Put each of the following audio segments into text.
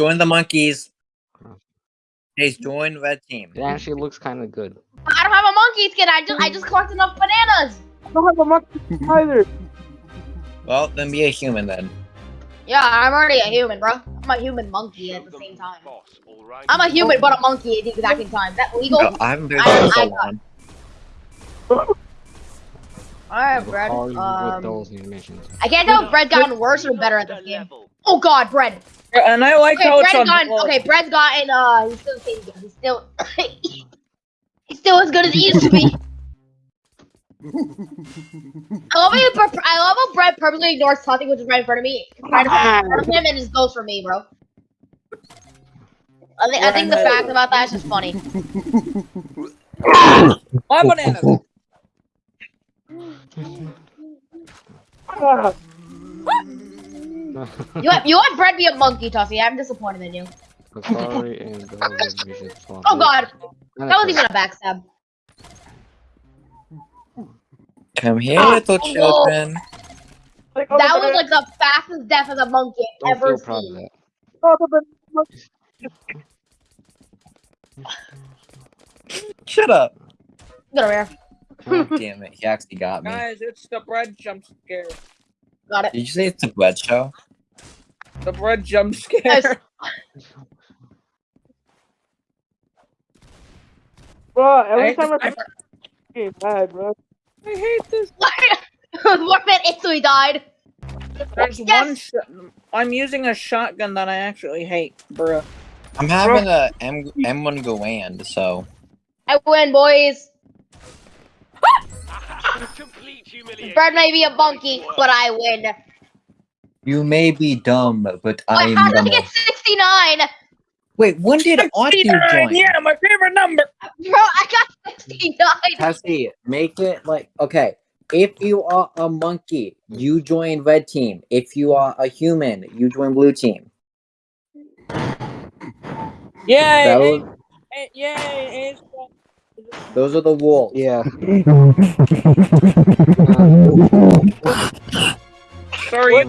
join the monkeys. Chase, join red team. It actually looks kind of good. I don't have a monkey skin. I just I just collected enough bananas. I don't have a monkey either. Well, then be a human then. Yeah, I'm already a human, bro. I'm a human monkey at the same time. I'm a human but a monkey at the exact same time. Is that legal? No, I haven't been I- there in so I- long. Alright, But bread. all you with Um. I can't tell if bread's gotten worse or better at this game. Oh god, bread. And I like Okay, how it's bread's on. gotten okay, bread's gotten uh he's still the same again. He's still he's still as good as he used to be. I love how he I love how bread purposely ignores Tuffy, which is right in front of me. Right in front of him and just goes for me, bro. I think I think the fact about that is just funny. My bananas. You have you have bread be a monkey, Tuffy. I'm disappointed in you. Sorry and those animations. Oh god, that was even a backstab. Come here, ah, little children. That was like the fastest death of a monkey I've Don't ever feel proud seen. that. Shut up. Get over here. Oh, damn it, he actually got me. Guys, it's the bread jump scare. Got it. Did you say it's a bread show? The bread jump scare. Guys, Bro, every time I, I- bad, bro. I hate this. Warfare instantly died. There's Yes! one. Sh- I'm using a shotgun that I actually hate, bro. I'm having a M M1 Garand, so I win, boys. Complete. Bird may be a monkey, but I win. You may be dumb, but I'm how did I get 69? Wait, when did Arthur 69, join? Yeah, my favorite number. Bro, I got 69. Tessie, make it like okay. If you are a monkey, you join red team. If you are a human, you join blue team. Yeah, That was, yay, it's- those are the rules. Yeah. Sorry.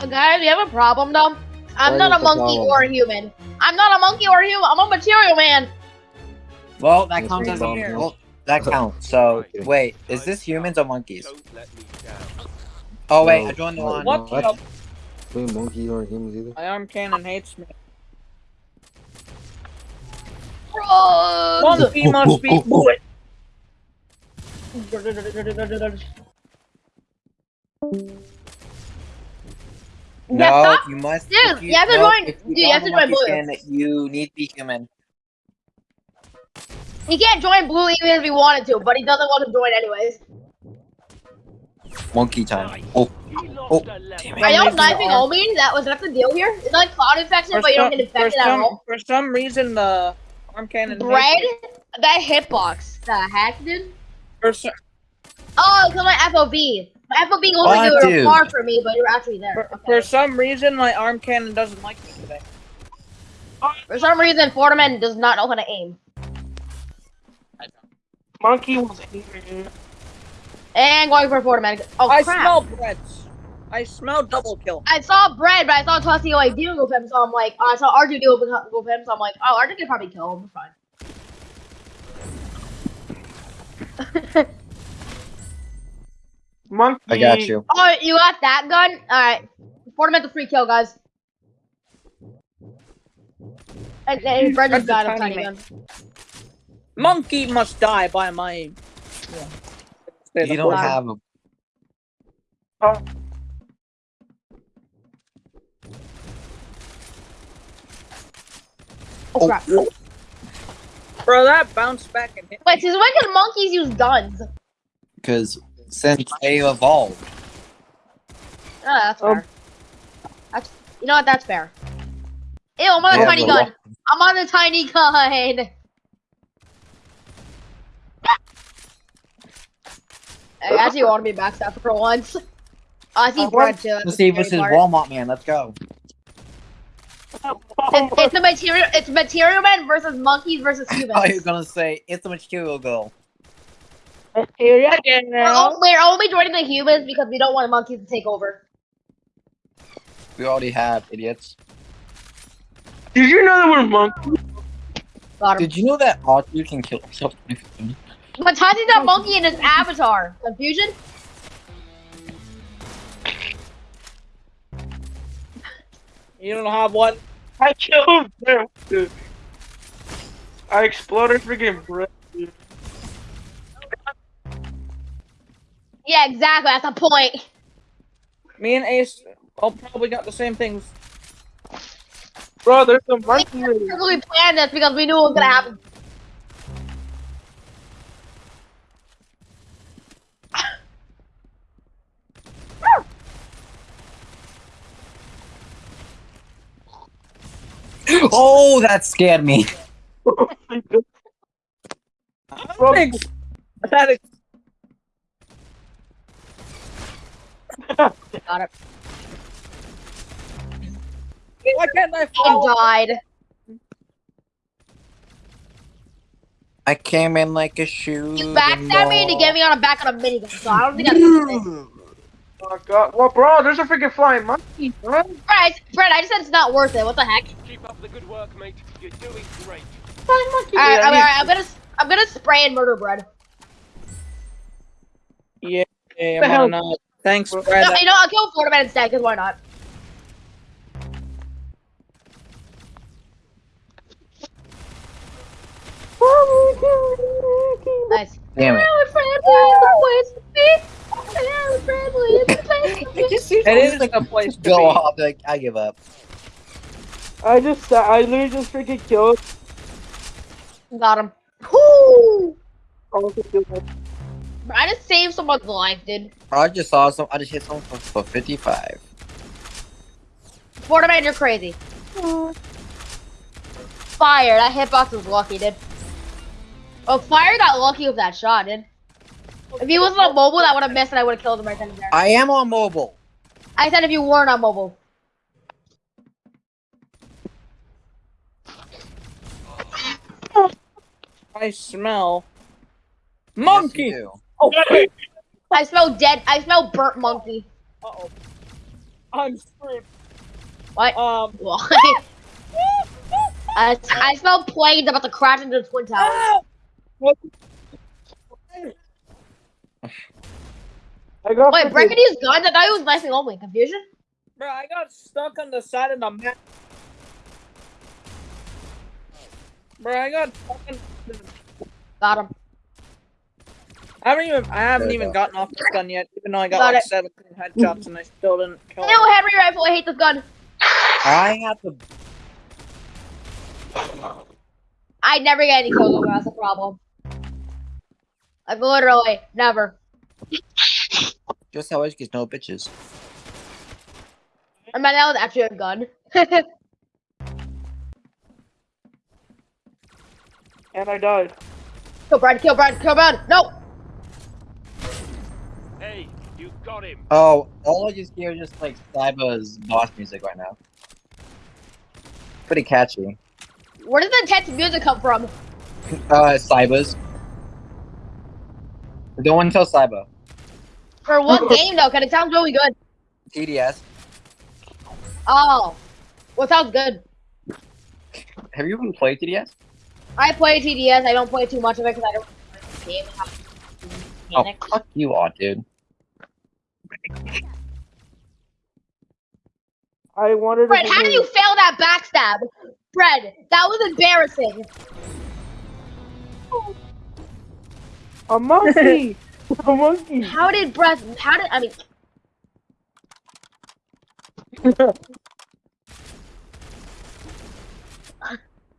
Uh, guys, we have a problem though. I'm What not a monkey problem? or a human. I'm not a monkey or a human. I'm a material man. Well, that Yes, counts as a will. well, that counts. So wait, is this humans or monkeys? Don't let me down. Oh wait, No. I joined the No. one. What? What? Wait, monkey or humans either? My arm cannon hates me. Bro. Monkey must be good. No, you must. Dude, if you have to no, join- if dude, you have to have a join blue. monkey skin, You need to be human. He can't join blue even if he wanted to, but he doesn't want to join anyways. Monkey time. Oh, Oh, lost a level. damn it. Are y'all Amazing sniping arm. Omi? That was that the deal here? It's like cloud infection, For but you don't get for, infected at all. for some reason, the arm cannon. hates Bread? me. That hitbox. The hack dude? For some, Oh, it's on my FOB. My FOB Oh, wasn't you were far from me, but you're actually there. for, Okay. for some reason, my arm cannon doesn't like me today. For some reason, Fortiman does not know how to aim. Monkey was angry. And going for Fortiman. Oh, I crap. smell breads. I smell double kill. I saw bread, but I saw Tussie like dealing with him, so I'm like, oh, I saw Arju deal with, with him, so I'm like, oh, Arju can probably kill him. It's fine. Monkey. I got you. oh, you got that gun? Alright. Fortiman the free kill, guys. And, and Bread just That's a tiny tiny gun. Monkey must die by my. Yeah. You don't Wow. have a. Oh, crap. Bro, that bounced back and hit. Wait, since when can monkeys use guns? Oh, Because since they evolved, that's Um, fair. That's, you know what? That's fair. Ew, I'm on a have tiny gun. lot- I'm on a tiny gun. I actually want to be backstab for once. Oh, I see Uh, bread too. Let's see the versus scary. Walmart man. Let's go. It's, it's a material. It's material man versus monkeys versus humans. I was gonna say it's a material girl. Material again We're, all, we're only joining the humans because we don't want monkeys to take over. We already have idiots. Did you know that we're monkeys? Did you know that all you can kill himself? But Tati's not monkey in his avatar. Confusion? You don't have one. I killed them. dude. I exploded freaking bread. dude. Yeah, exactly. That's the point. Me and Ace all probably got the same things. Bro, there's a We monkey. purposely planned this because we knew it was gonna happen. Oh, that scared me. Thanks. That is- Got it. Why can't I He follow? died. I came in like a shoe. You backstabbed me to get me on a back on a minigun, so I don't think that's worth it. My god. Well, bro, there's a freaking flying monkey, bro. Fred, I, Fred, I just said it's not worth it. What the heck? Keep up the good work, mate. You're doing great. Flying monkey. Alright, Yeah, alright, he- alright, I'm gonna, I'm gonna spray and murder bread. Yeah, yeah, I'm hell? gonna. Thanks, Well- Brad. No, you know, I'll kill Florida Man instead, because why not? Nice. Damn it. It is like a place to Go be. off. Like, I give up. I just, uh, I literally just freaking killed. Got him. Whoo! all the people. I just saved someone's life, dude. I just saw some. I just hit someone for, for 55. Florida Man, you're crazy. Fire, that hitbox was lucky, dude. Oh, Fire got lucky with that shot, dude. If he wasn't on mobile, that would have missed and I would have killed him right then and there. I am on mobile. I said if you weren't on mobile. I smell monkey. do. oh, wait. I smell dead. I smell burnt monkey. Uh-oh. I'm screwed. What? Um. Why? I, I smell planes about to crash into the Twin Towers. I got Wait, freaking- breaking these guns? I thought he was nicely only. Confusion? Bro, I got stuck on the side of the map. Bro, I got fucking. Got him. I haven't even. I haven't even go. gotten off this gun yet. Even though I got, Got like it. 17 headshots and I still didn't kill Ew, him. Henry rifle. I hate this gun. I have to. I never get any kills. That's a problem. Like literally, never. Just how it gets no bitches. I mean, that was actually a gun. And I died. kill Brad. Kill Brad. Kill Brad. No. Hey, you got him. Oh, all I just hear is just like Cyber's boss music right now. Pretty catchy. Where does the intense music come from? Uh, Cyber's. Don't want to tell Cyber. For what game though? Cause it sounds really good. TDS. Oh, well, sounds good. Have you even played TDS? I play TDS. I don't play too much of it because I don't like the game. to Oh, mechanics. fuck you all, dude. I wanted to. Fred, how did you fail that backstab? Fred, that was embarrassing. A monkey! a monkey! How did Brett? How did I mean?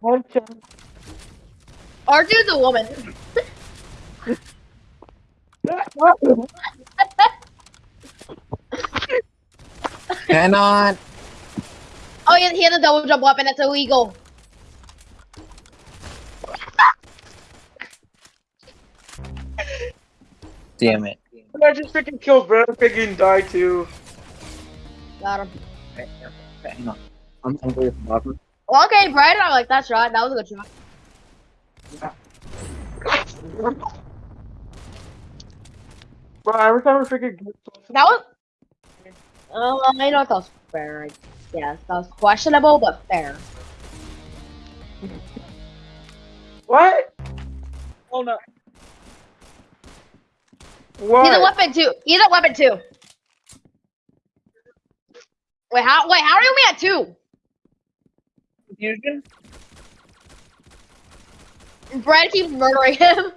One chance. Arthur's a woman. Cannot. Oh, yeah, he has a double jump weapon. That's illegal. Damn it. I just freaking killed Brad. Freaking died too. Got him. Okay, okay, hang on. I'm, I'm going for bottom. Well, okay, Brad, I like that shot. That was a good shot. Bro, every time I freaking get That was. Uh, I know that was fair. I guess that was questionable, but fair. What? Hold up. What? He's a weapon too. He's a weapon too. Wait, how? Wait, how are you only at two? Confusion? Brad keeps murdering him.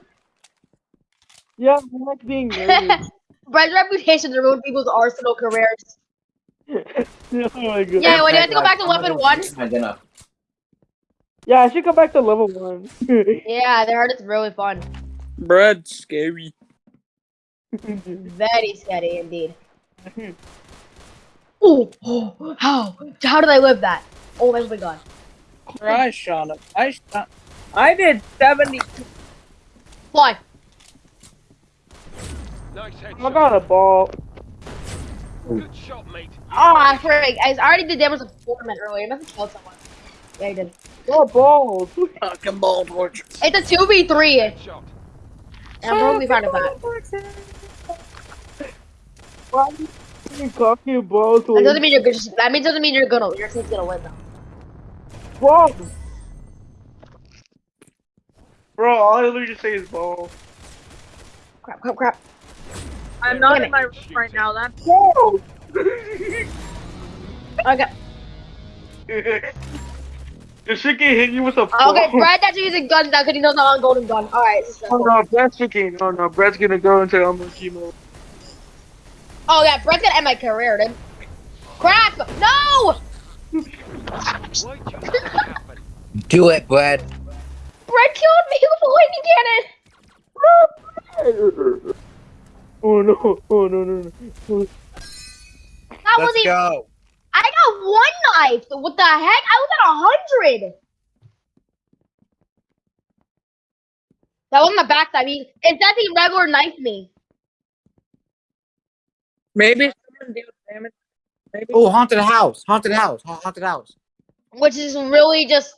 Yeah, I'm like being murdered. Brad's reputation to ruin people's arsenal careers. oh my god. Yeah, wait, do I have to go back to weapon one? My dinner. Yeah, I should go back to level one. Yeah, they heard it's really fun. Bread, scary. Mm-hmm. Very scary indeed. Ooh, oh, how? How did I live that? Oh my god. I shot him. I shot. I did 70. Fly. Nice I headshot. got a ball. Good shot, mate. Oh, I frig. I already did damage to Foreman earlier. I must have killed someone. Yeah, I did. Got balls. Fucking ball torture. It's a 2v3. Headshot. And I'm totally fine with that. Why are you talking balls? That doesn't mean you're good. That means doesn't mean you're gonna. Your team's gonna win though. balls. Bro, all I literally just say is balls. Crap, crap, crap. I'm not Damn in my room right now. That's Balls. Okay. This shit can hit you with a ball. Oh, Okay, Brad actually using guns now because he knows I'm on golden gun. Alright. Oh no, Brad's freaking. Oh no, Brad's gonna go into um, chemo. Oh yeah, Brad's gonna end my career, dude. Crap! No! Why'd you let that happen? Do it, Brad. Brad killed me with a lightning cannon. Oh no! Oh no! No! no. That Let's even. go. I got one knife. What the heck? I was at a hundred. That wasn't a backstab. He, it says he regular knifed me. Maybe someone deals damage. Maybe. Oh, haunted house. Haunted house. Ha- Haunted house. which is really just.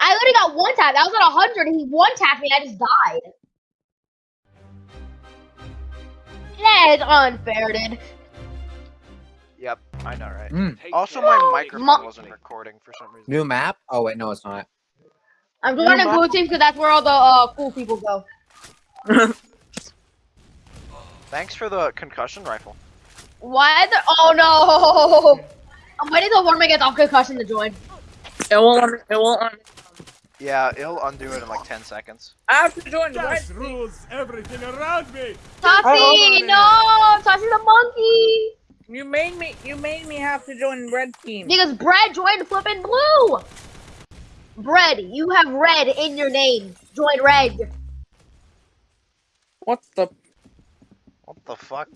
I literally got one tap. That was at 100, and he one tapped me, and I just died. That is unfair, dude. Yep, I know, right? Mm. Also, care. my microphone Mo- wasn't recording for some reason. New map. Oh wait, no, it's not. I'm joining Yeah, blue team because that's where all the uh, cool people go. Thanks for the concussion rifle. Why the? Oh no! I'm waiting till Warman gets off concussion to join. It won't. It won't. Yeah, it'll undo it in like 10 seconds. I have to join the red rules everything around me. Tossie, no! Tossie a monkey! You made me. You made me have to join red team. Because Brad joined flipping blue! Bread, you have red in your name. Join red. What the? What the fuck?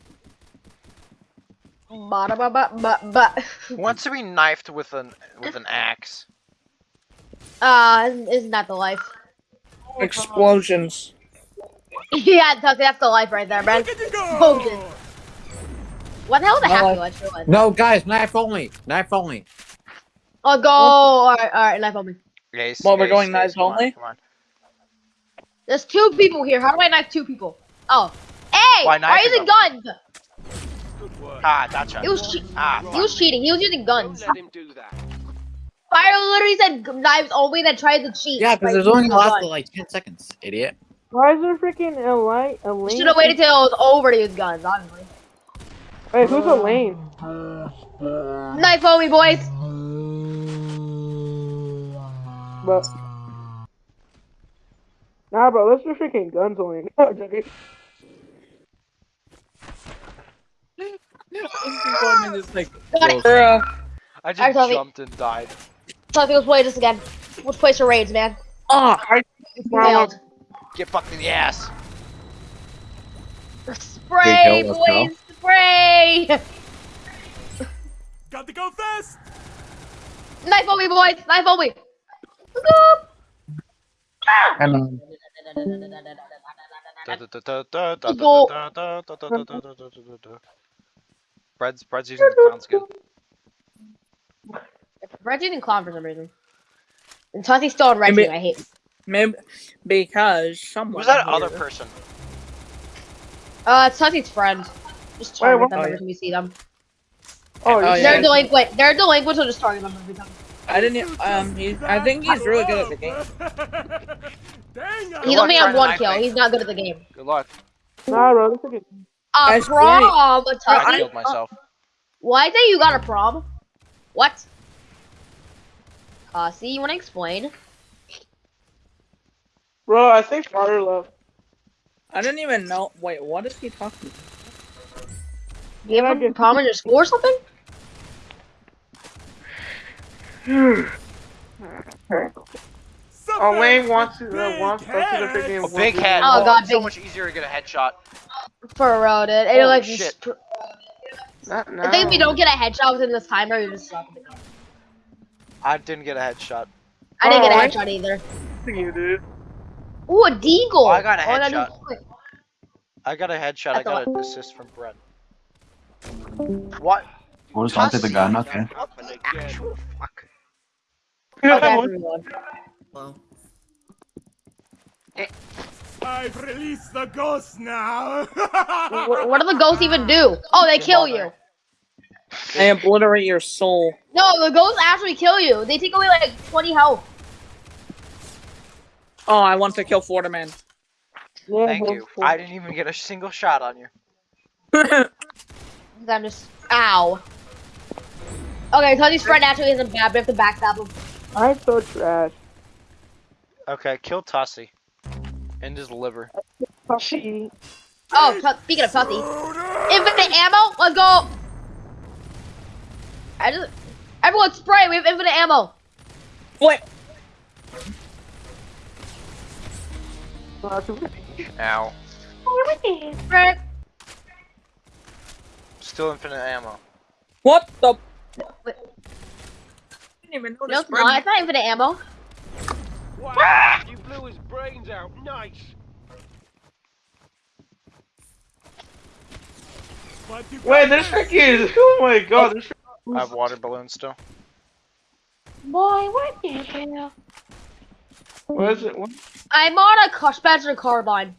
Ba ba ba ba ba. Wants to be knifed with an with an axe? Uh, isn't that the life? Explosions. yeah, Tossie, that's the life right there, man. Explosion. What the hell is a No happy life. life? No, guys, knife only. Knife only. Oh, go! Alright, alright, knife only. me. Ace, Well, we're Ace, going Ace, knives come on, only? Come on. There's two people here. How do I knife two people? Oh. Hey! Why Why are you knifing using guns? Good. Ah, gotcha. He was, che- Ah, he was cheating. He was using Don't guns. let him do that. Fire literally said knives only, that tried to cheat. Yeah, because there's only a lasted like ten seconds, idiot. Why is there freaking Elaine? Elaine? Should have waited till it was over to use guns, honestly. Wait, who's Elaine? Knife only, boys. But nah, bro, let's do freaking guns only. I'm. Just like, Got it. Bruh. I just Toby. jumped and died. So I think let's play this again. Let's play charades, man. Ah. Failed. Get fucked in the ass. Spray, Big go. boys. Spray. Got to go fast. Knife on me, boys. Knife on me. Scoop. and Bread's Bread's using the clown skin. Red's using clown for some reason. And Tossie's still on red Maybe- I hate. Maybe because someone. Who's that here- other person? Uh, it's Tossie's friend. Just Wait, target what- them Oh, every time you see them. Oh, Oh, yeah. They're delinquent. They're delinquent, so just target them every time. I didn't. Um, he, I think he's really good at the game. Dang, He's only trying had one kill. me. He's not good at the game. Good luck. Nah, bro, this freaking. A That's prom. I killed myself. Why say you got a prom? What? Uh, see, you wanna explain? Bro, I think Fire left. I didn't even know. Wait, what is he talking? You have a prom in your school or something? Oh, Wayne wants to, uh, Big wants to head. freaking. A big head. Oh, Oh, God, so big- much easier to get a headshot. For real, dude. It Holy like shit. just- Not now. I think if you don't get a headshot within this timer, you just suck at the game. I didn't get a headshot. I didn't get a Oh, headshot either. You dude. Ooh, a deagle. I got a Oh, headshot. is- I got a headshot. I I got an assist from Brett. What? Oh, just wanted the gun, okay. Actual fuck. Fuck everyone. Eh. I've released the ghosts now. What, what do the ghosts even do? Oh, they kill you. They obliterate your soul. No, the ghosts actually kill you. They take away like 20 health. Oh, I want to kill Florida man. Thank you. I didn't even get a single shot on you. I'm just. Ow. Okay, Tony's friend actually isn't bad, but we have to backstab him. I'm so trash. Okay, kill Tussie. And his liver. She. Oh, Tu- speaking of Tussy. Infinite ammo? Let's go! I just. Everyone spray! We have infinite ammo! Wait, Ow. Spray! Still infinite ammo. what the? Wait. didn't even No, notice. it's not. It's not infinite ammo. Wow, you blew his brains out. Nice. Wait, got this this. freaking. Oh my god, this I have water balloons still. Boy, what the hell? What is it? What? I'm on a car- Spencer carbine.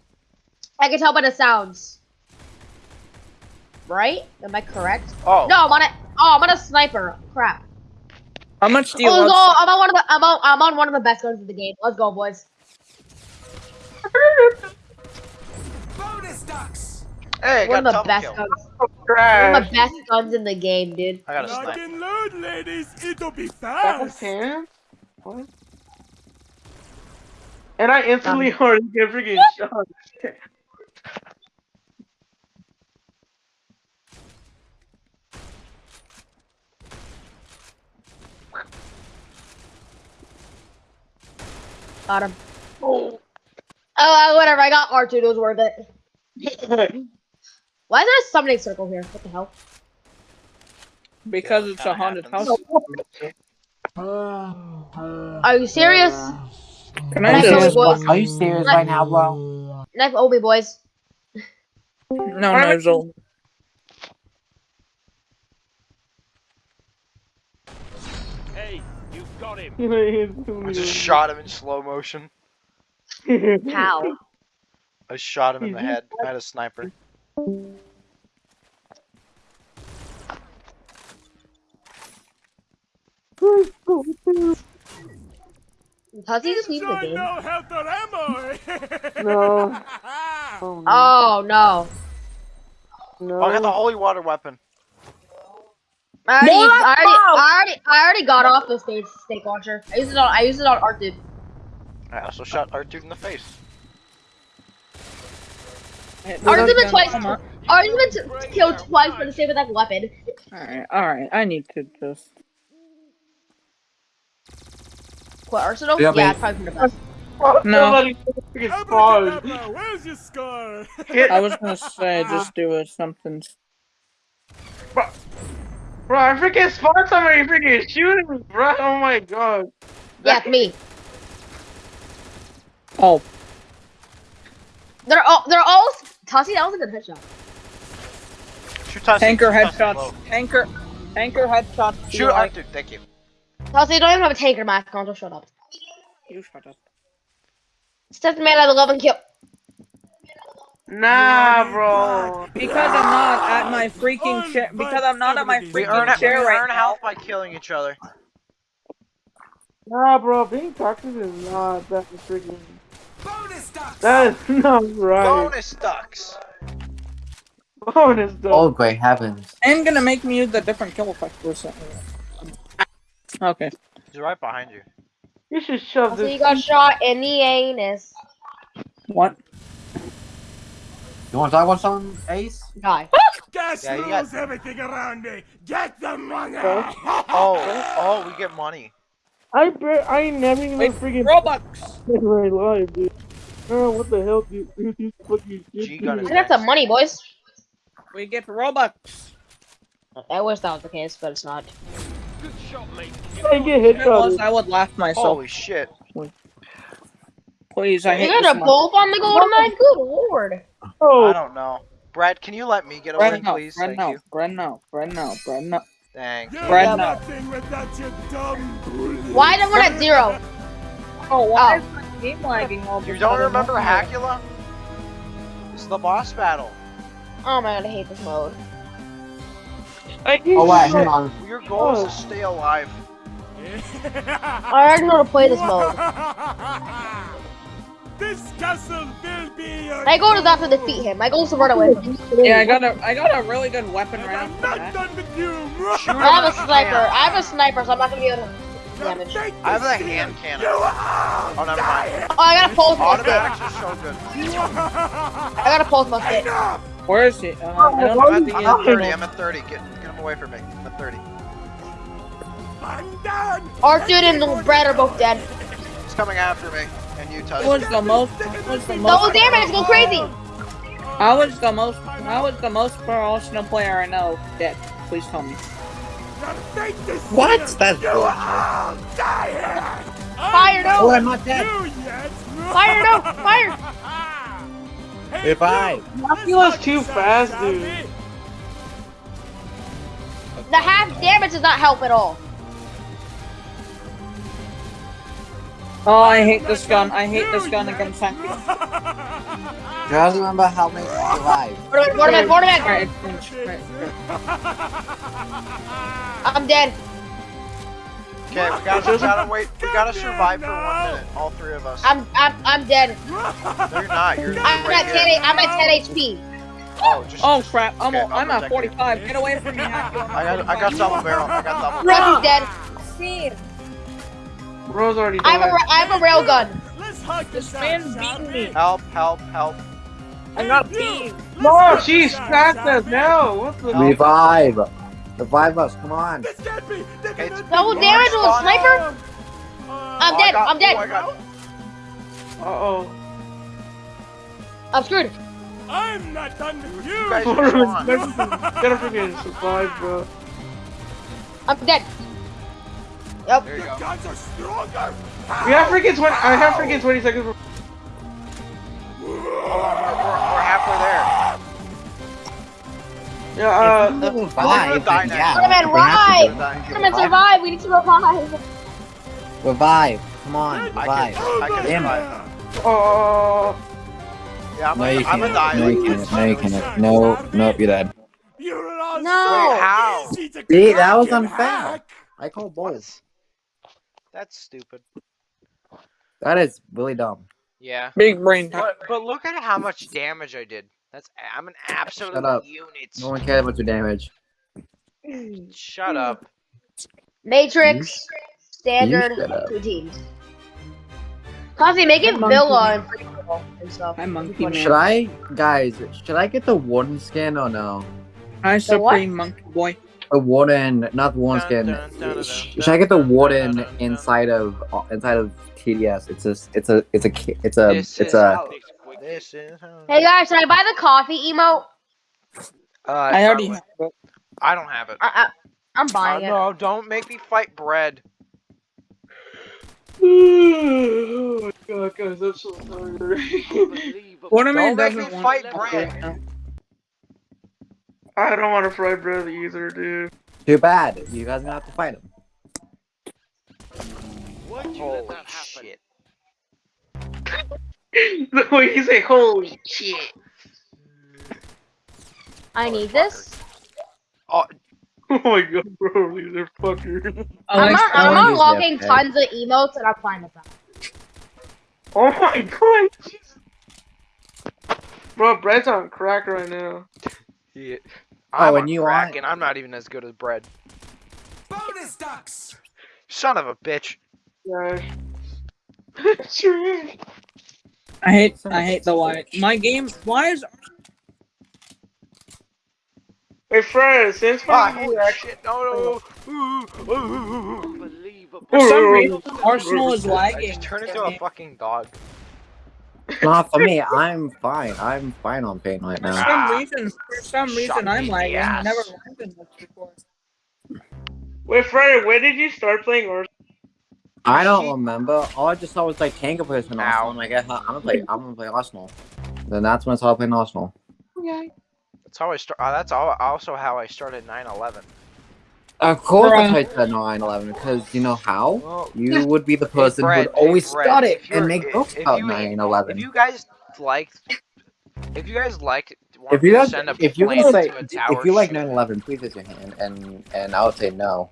I can tell by the sounds. Right? Am I correct? Oh. No, I'm on a. Oh, I'm on a sniper. Crap. How much do you Oh, let's go. love? I'm on one of the. I'm on. I'm on one of the best guns in the game. Let's go, boys. Bonus ducks. Hey, One got of the double best kill. guns. Oh, One trash. of the best guns in the game, dude. I got a snipe. and load, ladies. It'll be Back of fast. ten? What? And I instantly already get freaking shot. Got him. Oh, Oh, whatever. I got R2. It was worth it. Why is there a summoning circle here? What the hell? Because it's a haunted happens. house. Are you serious? Can Are I you just? serious, boys? Are you serious right now, bro? Knife Obi, boys. No, Nozzle. You him. I just shot him in slow motion. How? I shot him in the head. I had a sniper. Does he just leave the game? no health or ammo. No. Oh, Oh no. no. Oh, I got the holy water weapon. I already, I already! I already, I already got off the stage stake launcher. I used it on, I used it on Art dude. I also shot our dude in the face. Art's been twice. Art's been killed twice for the same exact weapon. Alright, alright. I need to just. What Arsenal? Yeah, Yeah, mate. it's probably for the best. No. Somebody freaking paused. Abracadabra, where's your scar? I was gonna say just do a something. Bro, I freaking spot somebody freaking shooting me, bro. Oh my god. Yeah, me. Oh, They're all, they're all. Tossie, that was a good headshot. Shoot Tussie. tanker headshots. Tanker, tanker headshots. Shoot our dude. Thank you. Tossie, you don't even have a tanker mask on. Just shut up. You shut up. Step man at 11 kill. Nah, oh bro. Because I'm not at my oh, freaking chair. Because I'm not at my We freaking earn, we chair right earn now. health by killing each other. Nah, bro, being toxic is not that freaking. That is not right. Bonus ducks. Bonus though. Oh, great heavens. I'm gonna make me use the different kill effect for a second. Okay. He's right behind you. You should shove So this. you got shot in the anus. What? You want to talk about something, Ace? Die. Gas Yeah, you got- everything around me. Get the money. Oh, oh, we get money. I bet I ain't never even Wait, freaking Robux! in my life, dude. Oh, what the hell, dude? Dude, These fucking. G gun I got some money, boys. We get Robux! I wish that was the case, but it's not. Good shot, mate. I get If it was. I would laugh myself. Holy shit. Please, I You hate guys this are one. both on the golden knife? Good lord. Oh. I Oh, don't know. Brad, can you let me get away, Brad, no, please? Brad, Thank no, you. Brad, no, Brad, no, Brad, no. Thank you. Brad, no. nothing without your dumb bully. Why the one at zero? Oh, why Oh. is my game lagging all of a You don't sudden? remember Hacula? It's the boss battle. Oh my god, I hate this mode. I Oh, wait, shot. hang on. Your goal is to oh. stay alive. I already know how to play this mode. this castle will be your My goal is not to defeat him. My goal is to run away. from him. Yeah, I got a, I got a really good weapon And right I'm not bat. done with you. I have a sniper. I have a sniper, so I'm not gonna be able to damage. I have this a hand cannon. Oh, never mind. Oh, I got a pulse musket. Automatics are so good. I got a pulse musket. Where is he? Uh, I don't know. I'm at, he I'm at 30. I'm at 30. Get, get him away from me. I'm at 30. I'm done. Arthur and Brad are both dead. He's coming after me. And you, Who Tusk. was the most? Who was the Double most? damage, go crazy. I was the most. I was the most professional player I know. Dead. Please tell me. Take this What? deal. That's You bullshit. all die here. Fire Oh, no! I'm not dead. You yet? Fire no! Fire! Hey, Revive. you. Dracula's too fast, dude. The half damage does not help at all. Oh, I hate this gun. I hate this gun against Hacky. Just remember how many survive. Quarterback, quarterback, quarterback! Right, right, I'm dead. Okay, we gotta, we gotta wait. We gotta survive for one minute. All three of us. I'm I'm I'm dead. No, you're not. You're, you're I'm right at 10 here. I'm at 10 HP. Oh, just, Oh just- crap! I'm, okay, a- I'm I'll at 45. Get away from me, I got, I got double barrel. I got double. Rocky's dead. Bro's already I have a died. ra- I have a rail gun. Let's hug This this man's out, shall beating we? me. Help! Help! Help! I got beat. No, she's fast as hell. What the? Revive. Revive us. Come on. This can't be. They Okay, cannot it's- be Double damage with a sniper? Uh, I'm Oh, dead. got- I'm dead. oh, got- Uh oh. I'm screwed. I'm not done with you. You guys Gotta are on. freaking survive, bro. I'm dead. Yep. There you go. Guns are stronger. We have freaking 20. I have freaking 20 seconds. For- Hold on, we're, we're, we're halfway there. yeah, If uh. you live revive, die then now. yeah. Spider-Man, we're happy to revive! get Spider-Man, survive. We need to revive. Revive. Come on. I Revive. can, I can Damn survive. Oh. Yeah, I'm No, a, you I'm can't. a die. No, you can't. No, you can't. No, nope, you're dead. You're No. Wait, how? See, that was crack and unfair. I call What? balls. That's stupid. That is really dumb. Yeah. Big brain. But but look at how much damage I did. That's I'm an absolute Shut up. unit. No one cares about your damage. Shut up. Matrix. Standard. You shut. Two teams. Constantly make it Hey, monkey Villa and free and stuff. Hi, monkey man. Should I, guys? Should I get the warden skin or no? Hi, The what? Supreme Monkey Boy. The warden, not the warden Dun, skin. dun, dun, Should I get the dun, dun, warden inside of uh, inside of TDS? It's a, it's a, it's a, it's a, it's a. how- This is how- Hey guys, should I buy the coffee emote? Uh, I already have it. I don't have it. I, I, I'm Uh, buying it. no, don't make me fight bread. oh my god, guys, I'm so sorry. Waterman Don't make me want fight to Brad. right now. I don't want to fry bread either, dude. Too bad. You guys are gonna have to fight him. Why'd you Holy that shit. the way you say holy shit. I need this. Oh, Oh my god, bro, these are fuckers. I'm, Alex, I'm unlocking Yeah, tons of emotes and I'm fine with that. Oh my god. Jesus. Bro, Brett's on crack right now. Yeah. Oh, I'm and you crack, want- and I'm not even as good as bread. Bonus ducks! Son of a bitch. Gosh. Sure. I hate I hate the why. My game. Why is Hey, Fred, since Ah, when holy shit. No, no. Unbelievable. for some reason Arsenal is I just turned into a fucking dog. Not for me. I'm fine. I'm fine on pain right now. For now. some reason, for some Shot reason, I'm in the lagging. I ass. never lagged in this before. Wait, Fred, when did you start playing Arsenal? I don't remember. All I just saw was like Tango plays in Ow. Arsenal. I'm like, I'm gonna play. I'm gonna play Arsenal. Then that's when I started playing Arsenal. That's how I start. Uh, that's all, also how I started 9/11. Of course, Bruh. I played 9/11 because you know how Well, you would be the person who would always hey, Brett, start it and make if- jokes if about 9/11. If you guys like, if you guys like, If you guys, send a if you're plane gonna say, to if you like 9/11, please raise your hand, and and I would say no.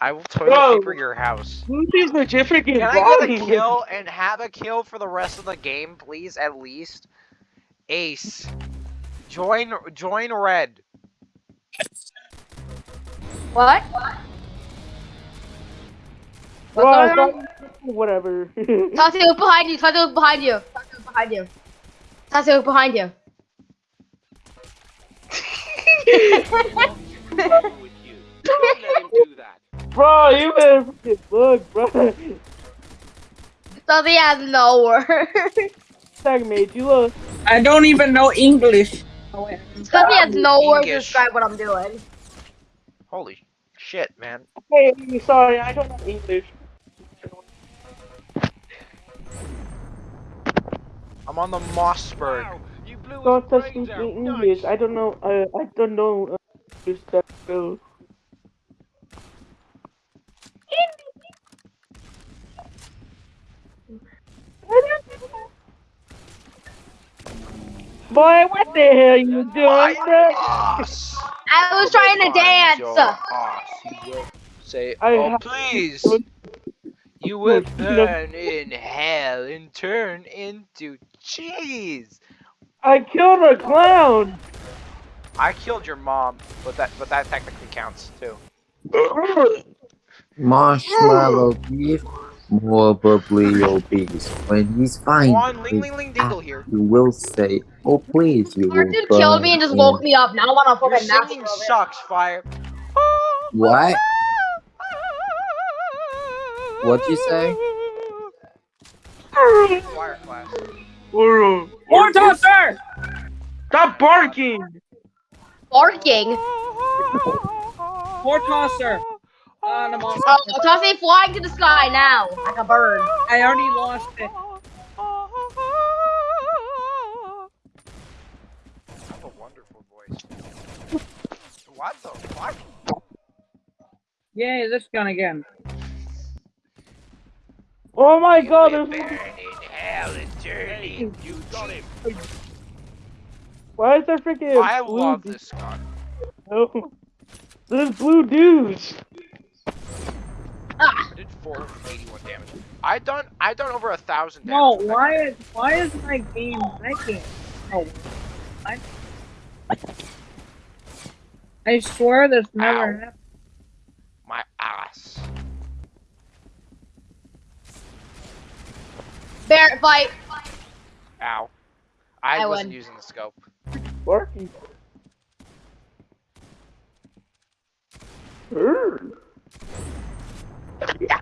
I will toilet Bro. paper your house. Who is legit freaking Can I get a kill and have a kill for the rest of the game, please? At least, Ace, join join red. What? What's Bro, going on? whatever. Tati, look behind you. Tati, look behind you. Tati, look behind you. Tati, look behind you. Wrong with you? Don't let him do that. bro, you better freaking look, bro. Tati has no words. Tag mate, you look. I don't even know English. Tati has no words to describe what I'm doing. Holy shit, man! Hey, sorry, I don't know English. I'm on the Mossberg. Wow, you blew his Don't touch me in. English. I don't know. Uh, I don't know. Uh, that well. Boy, what the hell you doing, My bro? ass. I was trying to dance. ass, you will Say, oh please. You will Good. Burn in hell and turn into cheese. I killed a clown. I killed your mom, but that but that technically counts too. Marshmallow beef, more bubbly obese. When he's fine, Come on, ling ling ling dingle ah, here. you will say, "Oh please, you will." Martin killed me and just woke me up. Now I want to Your fucking nap singing for sucks, fire. What? What'd you say? Fire class. Bro, More tosser! Stop barking. Barking. More tosser! I'm on- Oh, Tati flying to the sky now, like a bird. I already lost it. You have a wonderful voice. What the fuck? Yay, this gun again. Oh my god, You will there's. burn in hell and turn Hey, into you got him. Why is there freaking. I blue love dudes? this gun. No. There's blue dudes. I did 481 damage. I done I done over a thousand No, why is why is my game breaking? Oh, I. I swear this never Ow. happened. My ass. bear fight. Ow. I, I wasn't won. using the scope. Barking. Urgh.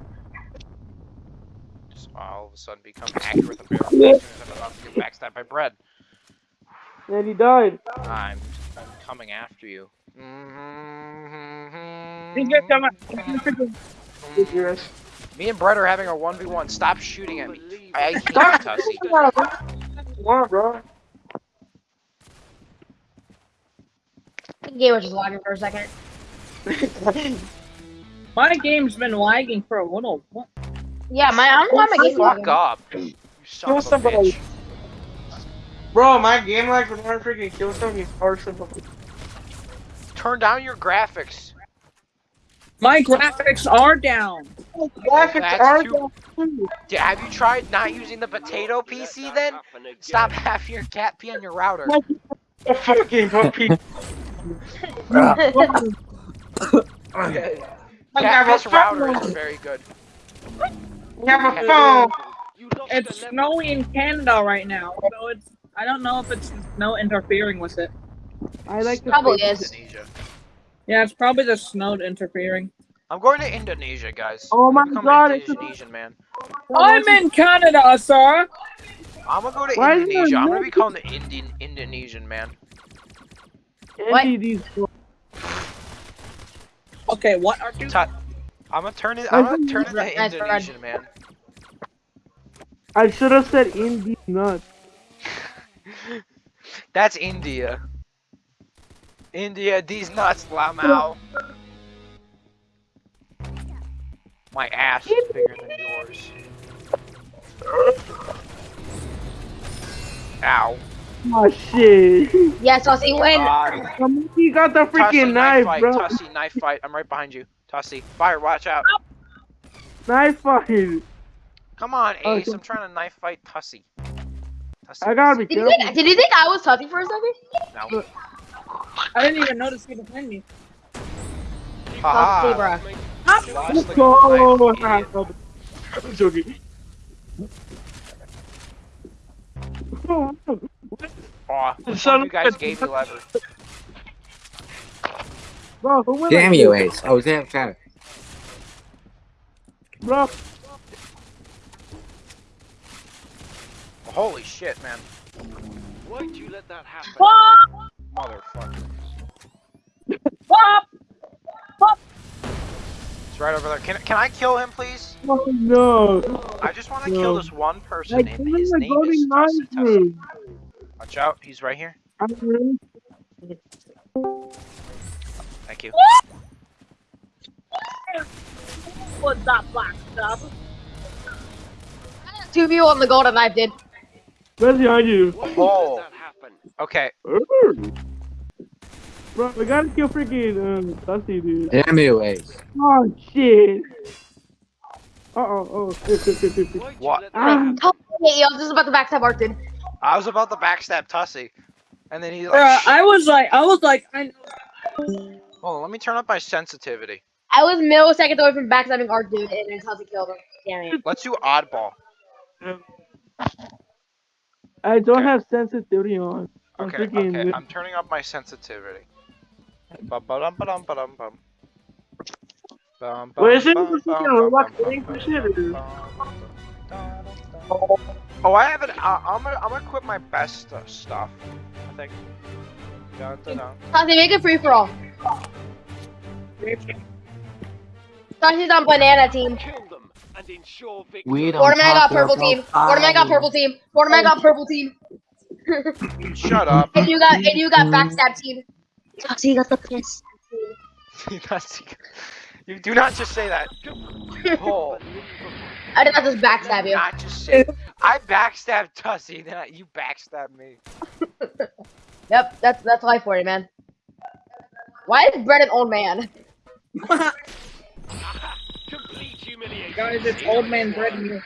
Just all of a sudden become accurate with the barrel as soon as I'm about to get backstabbed by bread. And he died. I'm, I'm coming after you. Mm-hmm. Just coming. Yes. Me and Brett are having a 1v1. Stop shooting at me. I hate you, Stop Tussie. Come on, bro. The game was just lagging for a second. My game's been lagging for a little. What? Yeah, my I don't know why my game's Fuck lagging. up. You son of a somebody. bitch. Bro, my game like when I freaking kill something is hard to turn down your graphics. My graphics are down. Graphics that's are too- down too. Have you tried not using the potato PC then? Stop having your cat pee on your router. A fucking puppy. Ah. I Cat have a piss router phone. is very good. I have a phone. It's snowy in Canada right now, so it's. I don't know if it's snow interfering with it. I like the Probably is. Indonesia. Yeah, it's probably the snow interfering. I'm going to Indonesia, guys. Oh I'm my God, an it's a- Indonesian man. I'm in Canada, sir. I'm gonna go to Why Indonesia. I'm gonna become the Indian Indonesian man. What? NDD's Okay, what are you? Ta- I'm gonna turn it. I'm gonna turn into Nice, Fred. Indonesian man. I should have said Indy nuts. That's India. India, these nuts, Lamau. My ass is bigger than yours. Ow. Oh shit. Yes, Aussie, win. Uh, He got the Tussie, freaking knife knife, fight. bro. Tussie, knife fight. I'm right behind you. Tussie, fire, watch out. Knife fight. Come on, Oh, Ace. so- I'm trying to knife fight Tussie. Tussie, I gotta be Did you, careful. think, did you think I was Tuffy for a second? No. I didn't even notice you behind me. Haha. Tuffy, You lost the Oh. I'm joking. Aw, which Son you guys gave me lever? Bro, who went Damn you, this? Ace. I was there, okay. Bro, Holy shit, man. Why'd you let that happen? Motherfucker. Wop! It's right over there. Can, can I kill him, please? oh, no. I just want to No. kill this one person. Like, and his name is golden Tussie Tussie. dude. Watch out. He's right here. Thank you. What's that black stuff? Two of you on the golden knife did. Where's behind you? Why'd you Oh. let that happen? Okay. Bro, we gotta kill freaking um, Dusty, dude. Damn you, Ace. Oh, shit. Uh-oh, oh, shit, What? let that Ah, I was just about to backstab Artin. I was about to backstab Tussie. And then he's like, Bruh, I was like, I was like, I. Hold on, let me turn up my sensitivity. I was milliseconds away from backstabbing Art dude, and then Tuffy killed him. Damn it. Let's do oddball. I don't Okay. have sensitivity on. I'm Okay, freaking. okay, I'm turning up my sensitivity. Bum, ba-dum, ba-dum, ba-dum, bum. Bum, Wait, is it bum, the bum, freaking bum, robot bum, thing bum, for shit, or- bum, bum, dum, dum. Oh, I have it. Uh, I'm gonna, I'm gonna quit my best uh, stuff. I think. Dun, dun, dun. Tuffy, make it free for all. Tussy's on banana team. Kill them and ensure victory. We don't Waterman got purple team. Waterman got purple team. Waterman got purple team. Shut up. And you got and you got backstab team. Tussy got the piss. That's- you do not just say that. Oh, I did not just backstab you. not just say. I backstabbed Tussie, then I, you backstabbed me. Yep, that's that's life for you, man. Why is Brett an old man? Complete humiliation. Guys, it's old man bread in here.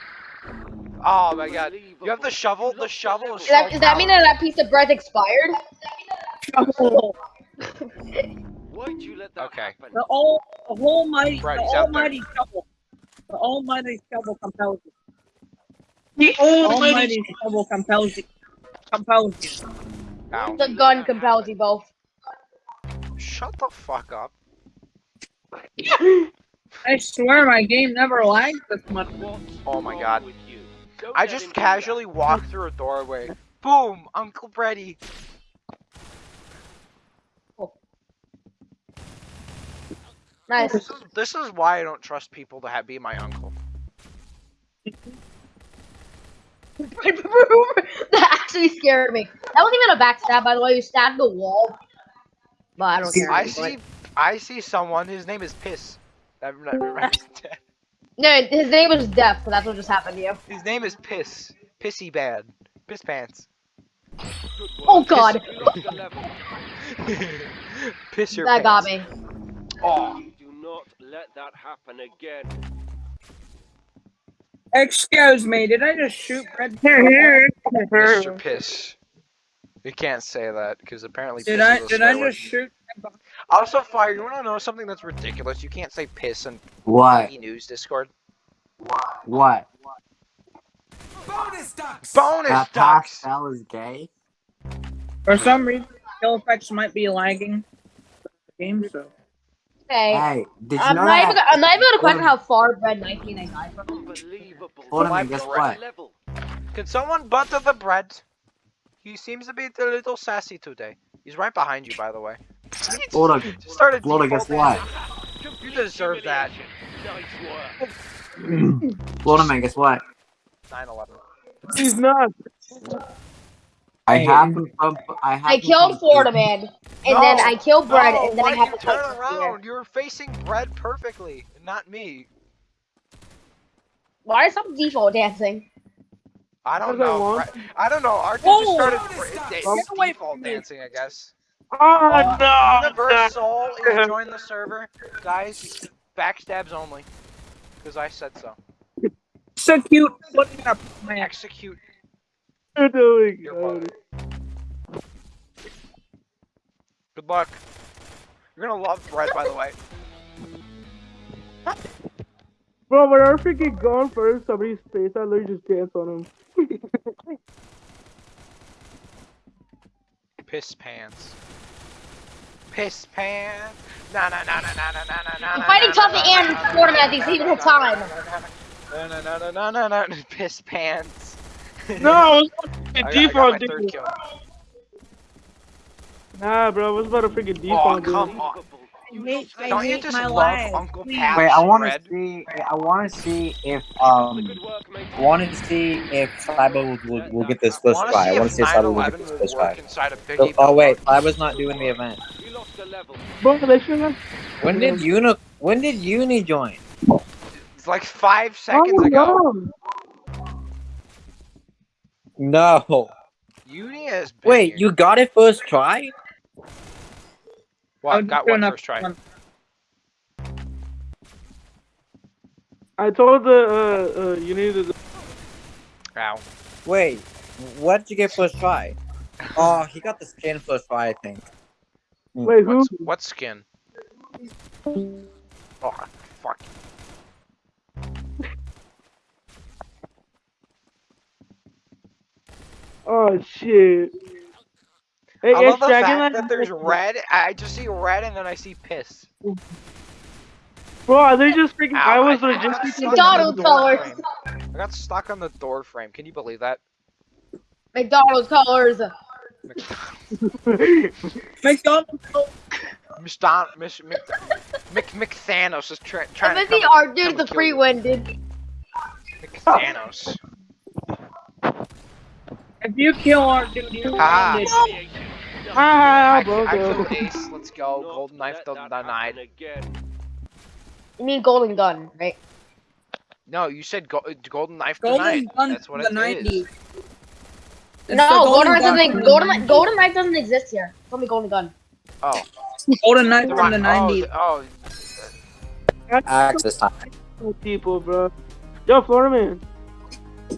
Oh my god. You have the shovel? The shovel is Does that, so does that mean that that piece of bread expired? Why'd you let that Okay. happen? The all, the almighty, Right, the he's out there. almighty shovel. The almighty shovel compels you. The The almighty shovel compels you. Compels you. Ow. The gun compels you both. Shut the fuck up. I swear my game never lagged this much. Oh my god. with you? Don't I just him do that. casually walked through a doorway. Boom! Uncle Freddy. Nice. This is, this is why I don't trust people to have, be my uncle. that actually scared me. That wasn't even a backstab, by the way. You stabbed the wall. But I don't care. I see I see someone, his name is Piss. That, that- No, his name was Death, so that's what just happened to you. his name is Piss. Pissy bad. Piss pants. Oh god. You lost the level. Piss your That got me. Oh, let that happen again. Excuse me, did I just shoot Red? Mr. Piss. You can't say that because apparently Did I is a did I swear word. just shoot? Also, fire. You want to know something that's ridiculous? You can't say piss and What? E News Discord. What? What? Bonus ducks That ducks. Pascal is gay? For some reason, kill effects might be lagging. the Game so. Okay. Hey, did you I'm know not, even. I'm not even gonna question how far Bread 19 I died from. Unbelievable. Hold on, guess what? Level. Can someone butter the bread? He seems to be a little sassy today. He's right behind you, by the way. Hold on. Just started Florida, guess what? You deserve that. Nice work. Florida man, guess what? 9/11. He's not. I have to pump. I have I killed pump- Florida Man, and then I killed Bread, no, and then I have to turn fight around? You were facing bread perfectly, not me. Why is some default dancing? I don't know. Bre- I don't know. Arthur Whoa! just started Bonus br- ducks! da- Get away default dancing, I guess. Oh, no. Universe Soul is join the server, guys. Backstabs only, because I said so. So cute. Looking up my Execute You're doing your Good luck. You're gonna love Thread, by the way. Bro, when our freaking gone first, somebody's face, I literally just dance on him. Piss pants. Piss pants. Na na na na na na na na. I'm fighting Toffee and Mortimer at the same time. No no no no no no no. Piss pants. No, default. I got. Nah, bro, I was about to freaking default. Oh come dude. on! I hate, I Don't you just my love life. Uncle Please. Pat's Wait, I want to bread? see. I want to see if um. Good work, mate. I want to see if Cyber will, will, will get this first Wanna try. I want to see if Cyber will get this will first work try. inside Oh, wait, Bell. Cyber's not doing the event. You lost a. Bro, they should have. When did Uni? When did Uni join? It's like five seconds oh, ago. No. No. Uni has been Wait, here. you got it first try? What? I'll Got do what enough first try? fun. I told the, uh, uh, you needed the. Ow. Wait, what did you get first try? Oh, he got the skin first try, I think. Wait, who? What's what skin? Oh fuck. Oh, shit. Hey, I love the fact that there's red. I just see red and then I see piss. Bro, are they just freaking. Ow, I was I- I legit. got freaking- McDonald's colors. I got stuck on the door frame. Can you believe that? McDonald's colors. McDonald's. Miss Don, Miss Mc, Mc, McThanos is tra- I'm trying to busy come, art come dude the and kill free you. win, dude. McThanos. If you kill our dude, you Ah. ended. Ah, Ah, I, bro, I bro. killed Ace. Let's go. Not Golden knife let the that denied. happen Again. You mean golden gun, right? No, you said go- uh, golden knife Golden denied. gun That's what the it 90s. is. It's no, the golden knife doesn't. from Golden golden knife doesn't exist here. It's only golden gun. Oh, Golden knife from the right- 90s. Oh, oh, Axe this time. People, bro. Yo, Florida man.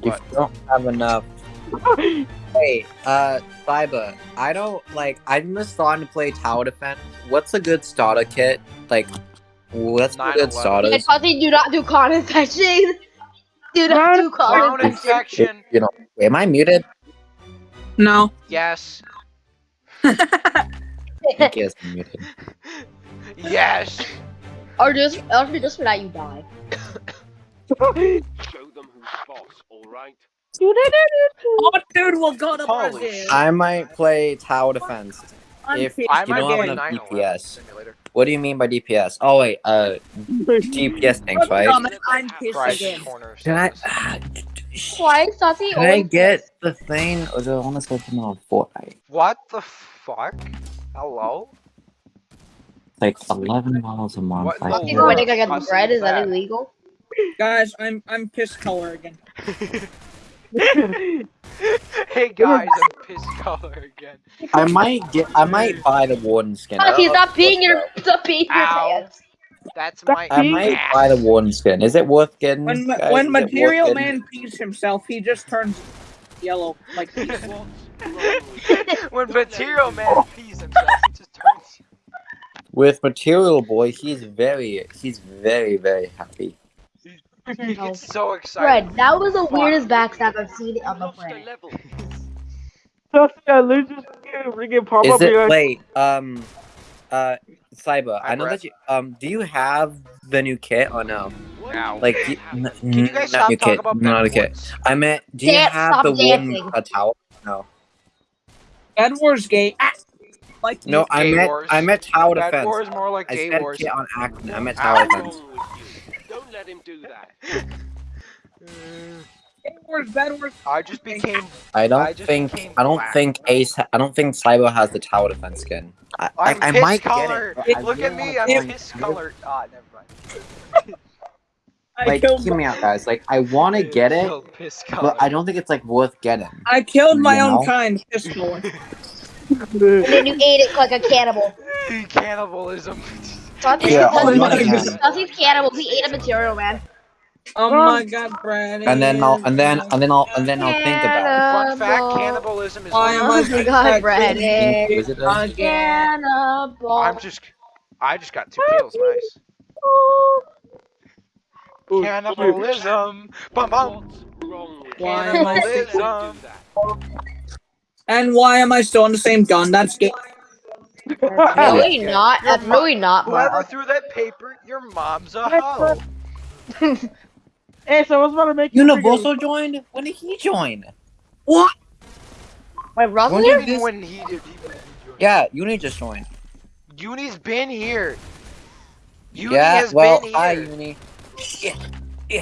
You don't have enough. Wait, uh, Cyber, I don't like. I'm just starting to play tower defense. What's a good starter kit? Like, what's a 9/11. good starters? I thought they do not do con infection. Do not do con clown infection. infection. You know, am I muted? No. Yes. I guess I'm muted. Yes. or just, or just for that you die. Show them who's boss, alright? Oh, dude, we'll go to Holy Brazil. I might play tower defense. If- I You might don't be have a enough DPS. simulator. What do you mean by DPS? Oh wait, uh, DPS things, right? I'm pissed again. Can I? service. ah, Why, Saucy? Can I get the thing, or do I want to say something on Fortnite? What the fuck? Hello? Like eleven miles a month. What I the Saucy feel world? when I get Cussing bread, is that that. illegal? Guys, I'm I'm piss color again. hey guys, I'm piss color again. I might get. I might buy the warden skin. I Tussy, don't oh, know peeing your worth it. stop peeing your pants. That's my I might buy the warden skin. Is it worth getting? When guys? when Is it worth Material getting? Man pees himself, he just turns yellow like peas. What's wrong with you? when Material Man pees himself, he just turns. with Material Boy, he's very, he's very, very happy. He gets so excited. Fred, that was the weirdest backstab I've seen on the Lost a planet. level. Tussy, I literally just freaking pop Is up it here. wait? Um, uh, Cyber. Hi, I know Brett. that you. Um, do you have the new kit or no? What Ow. Like, do you, n- Can you guys not stop new talking kit, about not a kit. Bedwars? I meant, do you Dance, have the dancing. warden a towel? No. Bed Wars gay. Ah, like No, I Gay meant, wars. I meant tower Bad defense. War is more like I gay said wars. kit on acne. I meant Ow. tower defense. wrong with you? Don't let him do that. Bed Wars, Bed I just became. I I don't just think. I don't black. think Ace. ha- I don't think Cyber has the tower defense skin. I, I, I'm I piss might color. get it. Look at me, I'm try piss and- colored. Ah, never mind. I Like, killed. hear me out, guys. Like, I want to get it, Still but I don't think it's like worth getting. I killed my You own know? kind. Pistol. And then you ate it like a cannibal. Cannibalism. Tussy's Yeah, oh my Tussy's- God. Cannibal. He ate a material man. Oh my god, Brad. And then I'll, and then, and then I'll, and then I'll think about Fun fact: cannibalism is. Why am Oh I my god, Brad. it. Is it a- Again. Cannibal. I'm just. I just got two kills. Nice. Ooh, Cannibalism. Bum bum. What's wrong with Why am I Don't that. And why am I still on the same gun? That's gay. Really not. That's really not. Whoever threw that paper, your mom's a hoe. Hey, so I was about to make you freaking- Universal joined? When did he join? What? Wait, Russell When here? did When he did, he Yeah, Uni just joined. Uni's been here. Uni yeah, has well, been hi, here. Uni.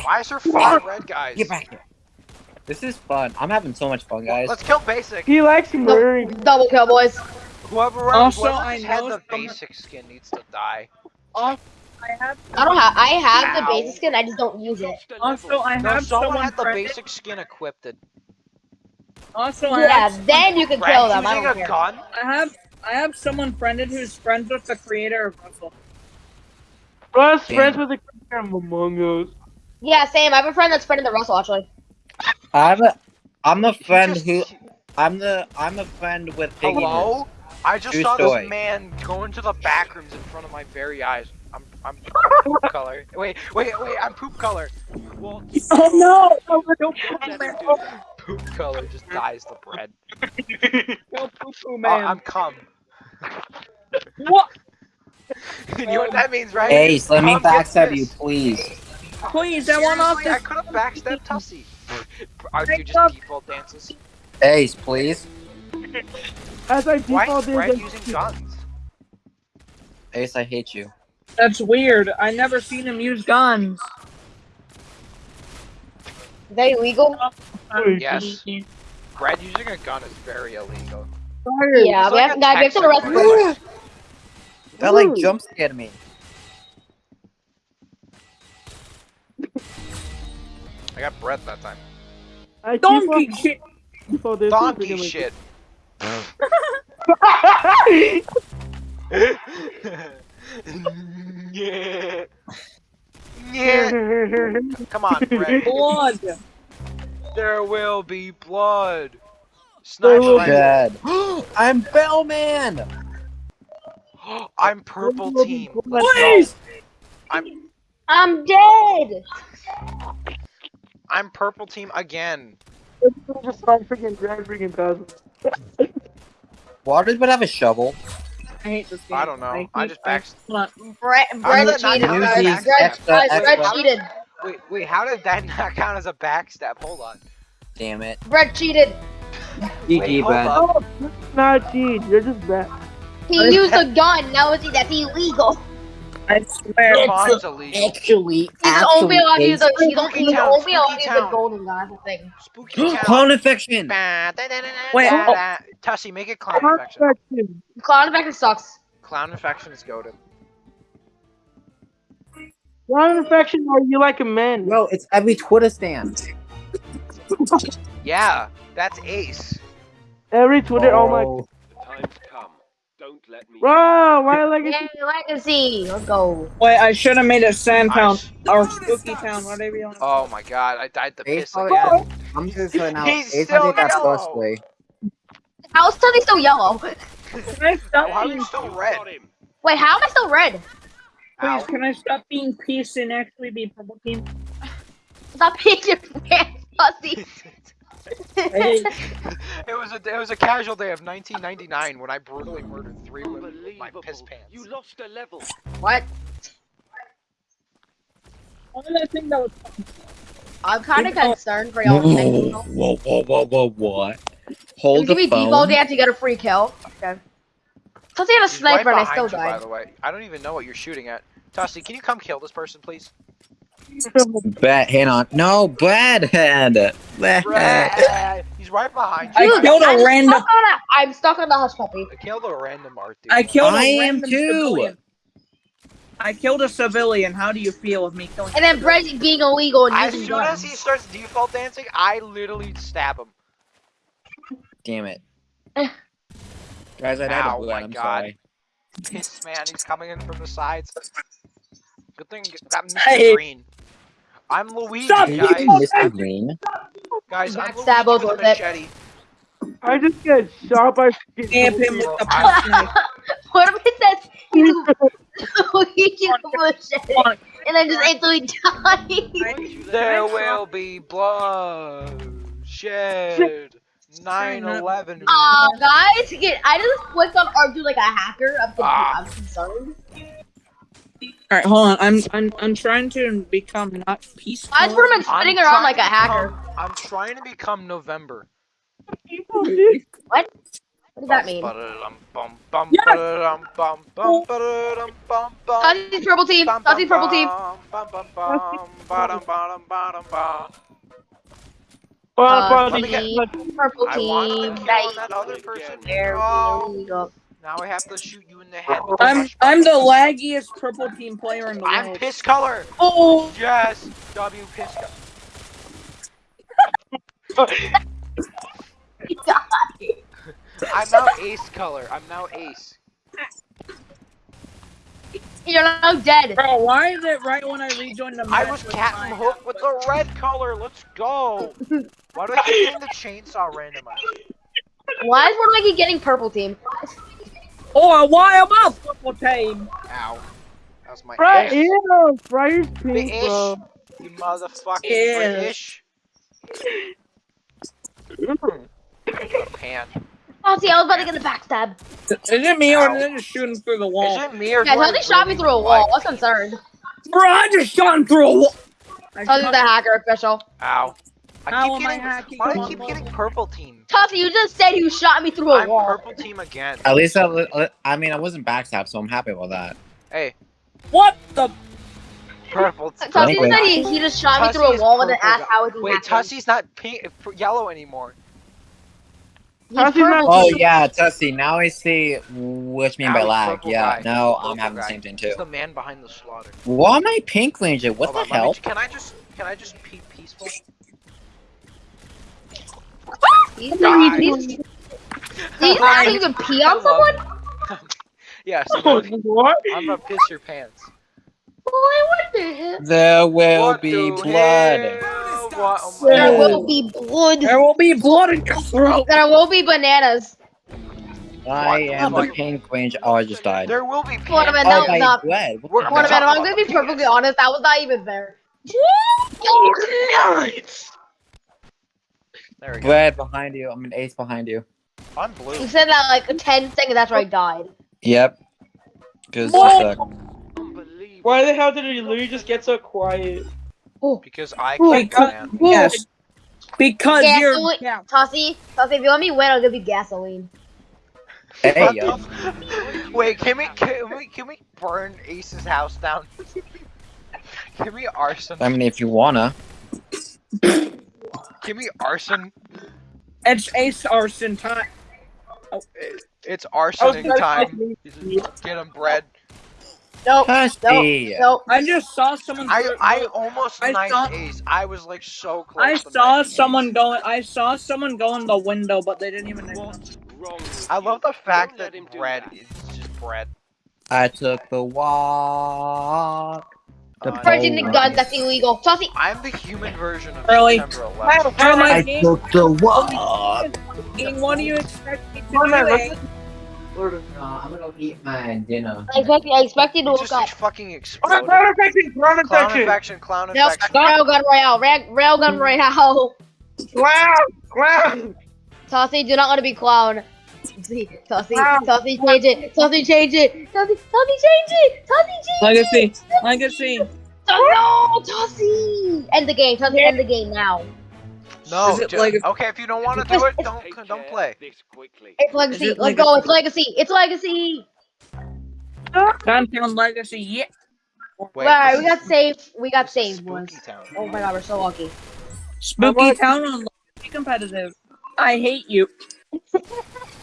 Why is there five red guys? Get back here. This is fun. I'm having so much fun, guys. Let's kill basic. He likes murdering. Double kill, boys. Whoever, Also, whoever I just had the some- basic skin needs to die. I have. I don't have. I have the basic skin. I just don't use it. Also, level. I No, have someone someone had the basic skin equipped. Also, I Yeah, have. then you can kill Brad's them. I using don't a care. gun. I have. I have someone friended who's friends with the creator of Russell. Russ Damn. friends with the creator of Among Us. Yeah, same. I have a friend that's friended the Russell actually. I'm a, I'm a friend just- who, I'm the, I'm a friend with Piggy. Hello? I just True saw story. this man go into the back rooms in front of my very eyes. I'm, I'm poop color. Wait, wait, wait, I'm poop color. What? Oh no! Oh, Don't let him do that. Poop color just dyes the bread. Go poo poo Oh, man. Uh, I'm cum. What? you know what that means, right? Ace, let me Cum gets backstab you, please. Please, I want off Seriously, I could have backstabbed Tussie. Are you just Break up. default dances? Ace, please. As I Why default is did Brad using guns? Ace, I hate you. That's weird. I never seen him use guns. Is that illegal? Yes. Brad using a gun is very illegal. Yeah, we like have, a guys, we have to Texas arrest him. That like jump scared me. I got breath that time. I Donkey default- shit. Donkey shit. Yeah. Yeah. Come on, Brad. Blood. There will be blood. There Sniper will rifle. I'm Bellman. I'm purple team. Please. I'm I'm dead. I'm purple team again. Just start freaking Brad freaking thousand. Why does it have a shovel? I hate this game. I don't know. I hate- just backed. Hold Brett, Brett cheated. count as guys. backstab? Brett, Brett cheated. Wait, wait. How did that not count as a backstab? Hold on. Damn it. Brett cheated. Wait, GG, hold Ben. Oh, you're not cheat. You're just bad. He used a gun. Now it's that's illegal. I swear. Mine's illegal. Actually, He's only allowed to use a. He's, Spooky he's town, only allowed to spooky use a town. golden gun. That's the thing. Spooky town. Clown infection. Wait, oh. Tussie, make it clown infection. Infection. Clown infection sucks. Clown infection is goaded. One infection are you like a man? No, it's every Twitter stand. Yeah, that's Ace. Every Twitter, oh, my. Oh. The time's come. Don't let me. Bro, why like Yay, legacy. Let's go. Wait, I should have made a sand town Nice. or spooky town, whatever you want. Oh my god, I died the Ace piss probably again. got- I'm just right now. He's Ace still might take yellow. How is Tony still yellow? Can I stop Why are being, you still red? Wait, how am I still red? please? Ow. Can I stop being peace and actually be purple team? Stop being your pants, pussy. Hey, it was a it was a casual day of 1999 when I brutally murdered three women with my piss pants. You lost a level. what? why I that was... I'm kind of concerned for y'all. Thank you. Whoa, whoa, whoa, whoa, what? Give Hold me the Depot phone. dance to get a free kill. Okay. Plus, he had a sniper right and I still behind you, by the way. I don't even know what you're shooting at. Tussie, can you come kill this person, please? Bet, hang on. No, Bradhead. Bradhead. Brad, He's right behind you. I you. killed a I'm random- Stuck a, I'm stuck on the hush puppy. I killed a random art dude. I killed a I am random too. civilian. I killed a civilian. How do you feel with me killing? And then Brett being illegal and As using soon as he starts default dancing, I literally stab him. Damn it. Guys, I died Ow, of blood. my I'm God. sorry. Piss man, he's coming in from the sides. Good thing that Mr. Hey. Green. I'm Luigi, Stop guys. using Mr. Green. Guys, I'm Backstab Luigi us with a with machete. I just get shot by. Stamp him with the I- push knife. What if it says he's Luigi Bullshit and then just instantly die? There will be blood shed. 9/11. Aw, guys, get, I just clicked on Argue like a hacker. I'm, confused. Ah. I'm concerned. All right, hold on. I'm I'm I'm trying to become not peaceful. I just put him in I'm spinning around trying like a to hacker. become- I'm trying to become November. What What does that mean? Bum, bum. Oh. Tuzzy's purple team. Bum, purple team. me purple I want to team. kill Nice. that other person. There Oh, we go. Now I have to shoot you in the head. with a I'm I'm the laggiest purple team player in the world. I'm world. piss color. Oh, Yes, W piss color. I'm now ace color. I'm now ace. You're now dead. bro, why is it right when I rejoin the match? I was Captain Hook with the red color. Let's go. Why do I keep getting the chainsaw randomized? Why is one of keep getting purple team? Oh, why am I purple team? Ow. That was my Bro, ish. ew, Briar's The pink, ish. bro. You motherfucking Yeah. British. Pan. Oh, see, I was about to get the backstab. Is it me or Ow. did I just shoot him through the wall? Is wall? it me or Yeah, do I Tuzzy shot me through a wall. like- What's concerned? Bro, I just shot him through a wall. I Tuzzy's shot- the hacker official. Ow. I How keep am I getting. hacking why do I keep getting purple team? Tuzzy, you just said you shot me through a I'm wall. purple team again. At least I, uh, I mean, I wasn't backstabbed, so I'm happy about that. Hey, What the? purple team. Tuzzy Anyway. said he, he just shot me through a wall and then purple asked guy. how is he Wait, hacking. Tussie's not pink, uh, yellow anymore. He's Tussie's not- purple Oh yeah, Tussie. Now I see what you mean by Now he's lag. Yeah, guy. no, Purple I'm having the same thing He's too. the man behind the slaughter. Why am I pink ranger? What Hold the on, let me- hell? can I just can I just be peaceful? He's, Die. he's, he's, he's having to pee on someone? Yes, Oh, I'm, what? I'm gonna piss your pants. Boy, what the hell? There will What be the blood. hell? What- oh There will be blood. There will be blood in your throat. There will be bananas. I am a What? pink ranger. Oh, I just died. There will be What pants. am I- Oh, no, my no. blood. What We're the gonna What hell? about I'm gonna be perfectly honest, that was not even fair. There we go. Blood behind you. I'm an ace behind you. I'm blue. You said that like 10 seconds after I died. Yep. Cause you suck. Why the hell did he literally just get so quiet? Oh. Because I Oh, can't God. Oh. man. Yes. Because Yeah, you're. it- Yeah. Tossy, Tossy, if you let me win, I'll give you gasoline. Hey yo. Wait, can we can we can we burn Ace's house down? can we arson? I mean, if you wanna. Can me arson? It's ace arson time. Oh. It- It's arsoning oh, gonna time. Get him bread. Nope. Husky. Nope. I just saw someone. I throw- I almost I saw- Ace. I was like so close. I saw someone Ace. go. I saw someone go in the window, but they didn't even. know. What's wrong with I love the fact Don't that him bread that. is just bread. I took the walk. The Uh, Purchasing the pole. gun, that's illegal. Saucy, I'm the human version of Really? September 11th. Oh my I game! took the walk. King, What do you expect me to Come do? let's- eh? I'm gonna eat my dinner. I expect, I expect you to look just up. fucking Oh, clown infection, clown Clown infection. infection, clown Nope. infection. Railgun Royale. Rail, railgun Royale. Clown, clown. Saucy, do not want to be clown. Saucy, Saucy, Wow. Saucy, change it. Saucy, change it. Saucy, Saucy, change it. Saucy, change Legacy, it. legacy. Oh, no, Saucy. End the game. Saucy, end the game now. No, Is like- okay, if you don't want to do it, don't don't play. of This quickly. It's legacy. it Let's legacy? go. It's legacy. It's legacy. Downtown legacy. Yeah. Wait, Alright, we got saved. We got saved, boys. Spooky Town. Oh my god, we're so lucky. Spooky town on legacy competitive. I hate you.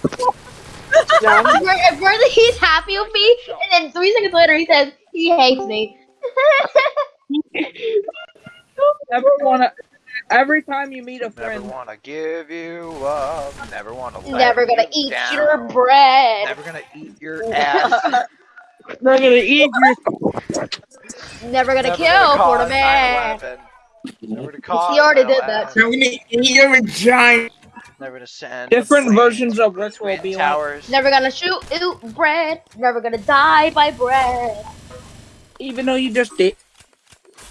Yeah, At first he's happy with me, and then three seconds later he says he hates me. Never wanna. Every time you meet a friend, Never wanna give you up. Never wanna let Never gonna you eat down. your bread. Never gonna eat your ass. They're gonna eat your. Never gonna Never kill for the man. Never to cause He already did that. I'm gonna eat your vagina. Never to send. different planes versions of Rick will between be like. towers. Never gonna shoot ew, bread. Never gonna die by bread. Even though you just did.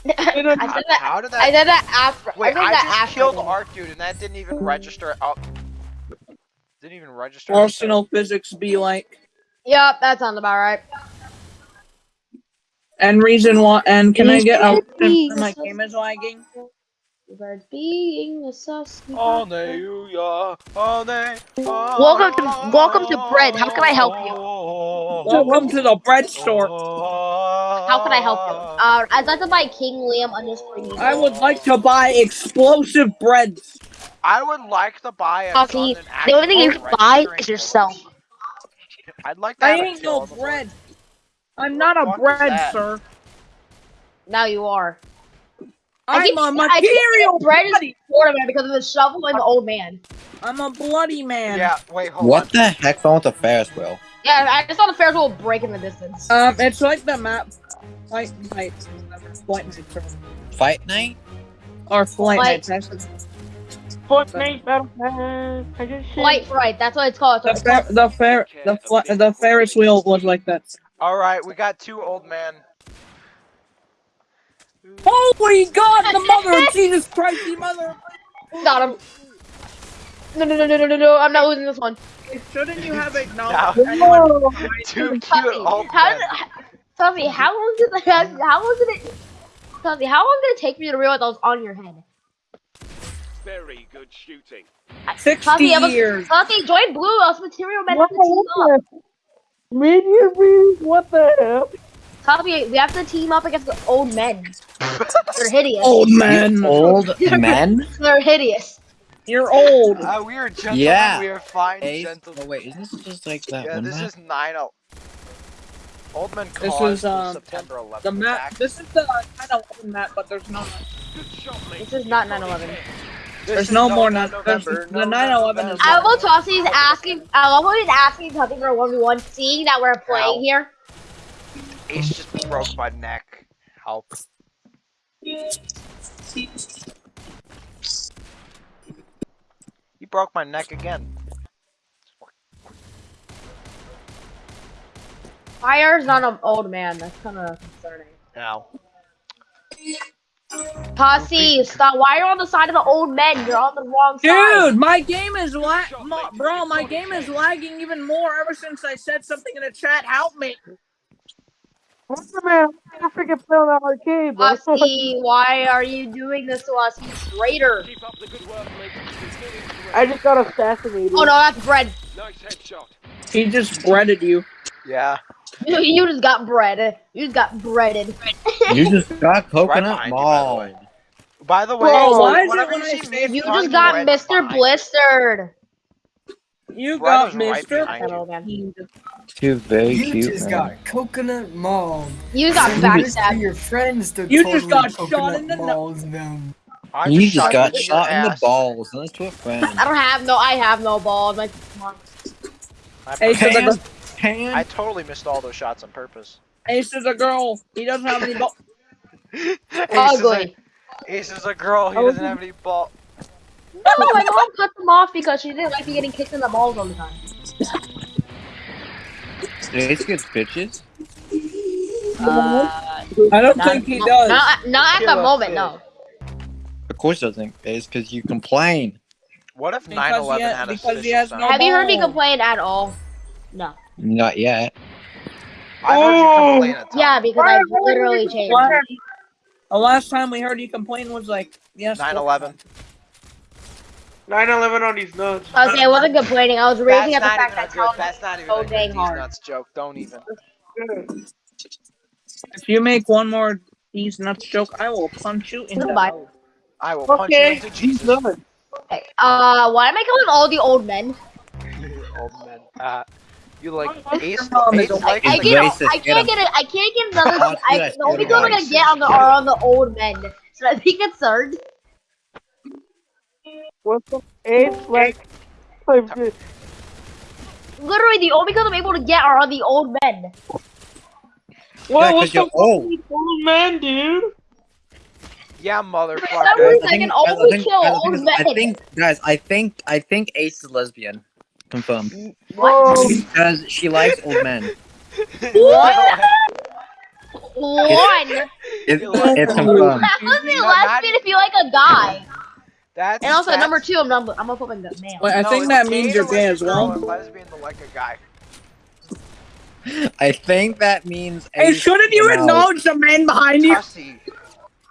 I How, that. how did that? I did that after. Wait, I did I that just after. killed them. Art Dude, and that didn't even register. Oh, didn't even register. Arsenal physics be like. Yep, that sounds about right. And reason why. And can I get a Please. my game is lagging? Birds being a sus. Hallelujah, hallelujah. Welcome to- welcome to Bread. How can I help you? Welcome to the bread store. How can I help you? Uh, I'd like to buy King Liam underscore. I would like to buy explosive breads. I would like to buy a Coffee. gun and The only thing you can buy is yourself. I'd like to I ain't no on the board. bread. I'm not a bread, sir. Now you are. I keep- I'm a I keep material Bread is bloody. Florida man because of the shovel and the old man. I'm a bloody man. Yeah, wait, hold What on. the heck's wrong with the Ferris wheel? Yeah, I just saw the Ferris wheel break in the distance. Um, it's like the map. Flight night. Flight night. Fight night? Or flight Flight- night. actually. Fortnite battle pass. I just shit. Flight right, that's what it's called. The It's fer- the fer- the fl- the Ferris wheel was like that. All right, we got two old men. Holy God, the mother of Jesus Christ, the mother! called- Got him. No, no, no, no, no, no, no, I'm not losing this one. Shouldn't you have Now, acknowledged anyone? two cute Tuffy, how did, Tuffy, how long did the, how long did it, Tuffy, how long did it take me to realize I was on your head? Very good shooting. Sixty Tuffy, I was, years. Tuffy, join Blue, us material men have What to team up. the? Minion? What the hell? Tuffy, we have to team up against the old men. They're hideous. Old men. Old men? They're hideous. You're old. Uh, we are gentlemen. Yeah. We are fine Ace? gentlemen. Oh wait, isn't this just like that Yeah, one this map? is nine oh. Old men This caused is, the um, September 11th The map. attack. This is the 9/11 map, but there's no. Good shot. This is not 9/11. This There's is no more no nine- there's- November, the no 9/11 is November. I love Tossie's asking. I love how he's asking Tuffy for a one v one, seeing that we're playing Ow. here. Ace just broke my neck. Help. He broke my neck again. Fire's not an old man. That's kind of concerning. Now. Posse, stop. Why are you on the side of the old men? You're on the wrong side. Dude, my game is lag, bro. My game is lagging even more ever since I said something in the chat. Help me. What's man? I freaking play on that arcade, bro. Posse, why are you doing this to us, you traitor? Keep up the good work, mate. You're doing great. I just got assassinated. Oh no, that's bread. Nice headshot. He just breaded you. Yeah. You, you just got bread. You just got breaded. You just got coconut behind you, by the way. mall. By the way, Bro, why is it whenever when you I see say me You just got Mr. Blistered. You Bread got Mr. right Mister. behind you. Hello, man. She's very You cute, just man. got coconut mauled. You got Send this to backstabbed. your friends to You just got shot coconut in the nu- mauled them. I You just shot got shot in the ass. balls. That's to a friend. I don't have no. I have no balls. Like, come on. I, a Pan, girl. pan. I totally missed all those shots on purpose. Ace is a girl. He doesn't have any balls. Ace is, a, ugly. Ace is a girl. He doesn't have any ball. No, my mom cut them off because she didn't like me getting kicked in the balls all the time. Ace gets bitches. Uh, I don't not, think he not- does. Not, not at the moment, no. Of course, doesn't. Ace, because you complain. What if Because 9/11 he had a because he has no- Have you heard me complain at all? No. Not yet. I heard you Oh! complain. Yeah, because I literally changed. The last time we heard you complain was like yes. 9/11. 9/11 on these nuts. Okay, I wasn't complaining. I was raging at the fact that good. Tom That's not even so dang these hard. nuts joke. Don't even. If you make one more these nuts joke, I will punch you in the Goodbye. mouth. I will punch you into these Jesus. nuts. Okay, Uh, why am I killing all the old men? Old man. Uh, you like Ace? mom Ace a- like I It's get, racist, I can't him. get it. I can't get another. I, yes, the only get people I'm gonna get on the are on the old men. So I be concerned. What's the eight like? like this. Literally, the only people I'm able to get are the old men. What? 'cause what's you're the old. old man, dude? Yeah, For some motherfucker. reason, I I think- can I only think- kill I old men. I think, guys, I think, I think Ace is lesbian. Confirmed. What? Because she likes old men. What? One. It, it's old confirmed. That would be No, not- lesbian if you like a guy. That's And also, that's, number two, I'm number. I'm a fucking male. Wait, I no, think that means you're like gay a as well. lesbian to like a guy. I think that means. Hey, shouldn't you came out- acknowledge the man behind you? Tussie.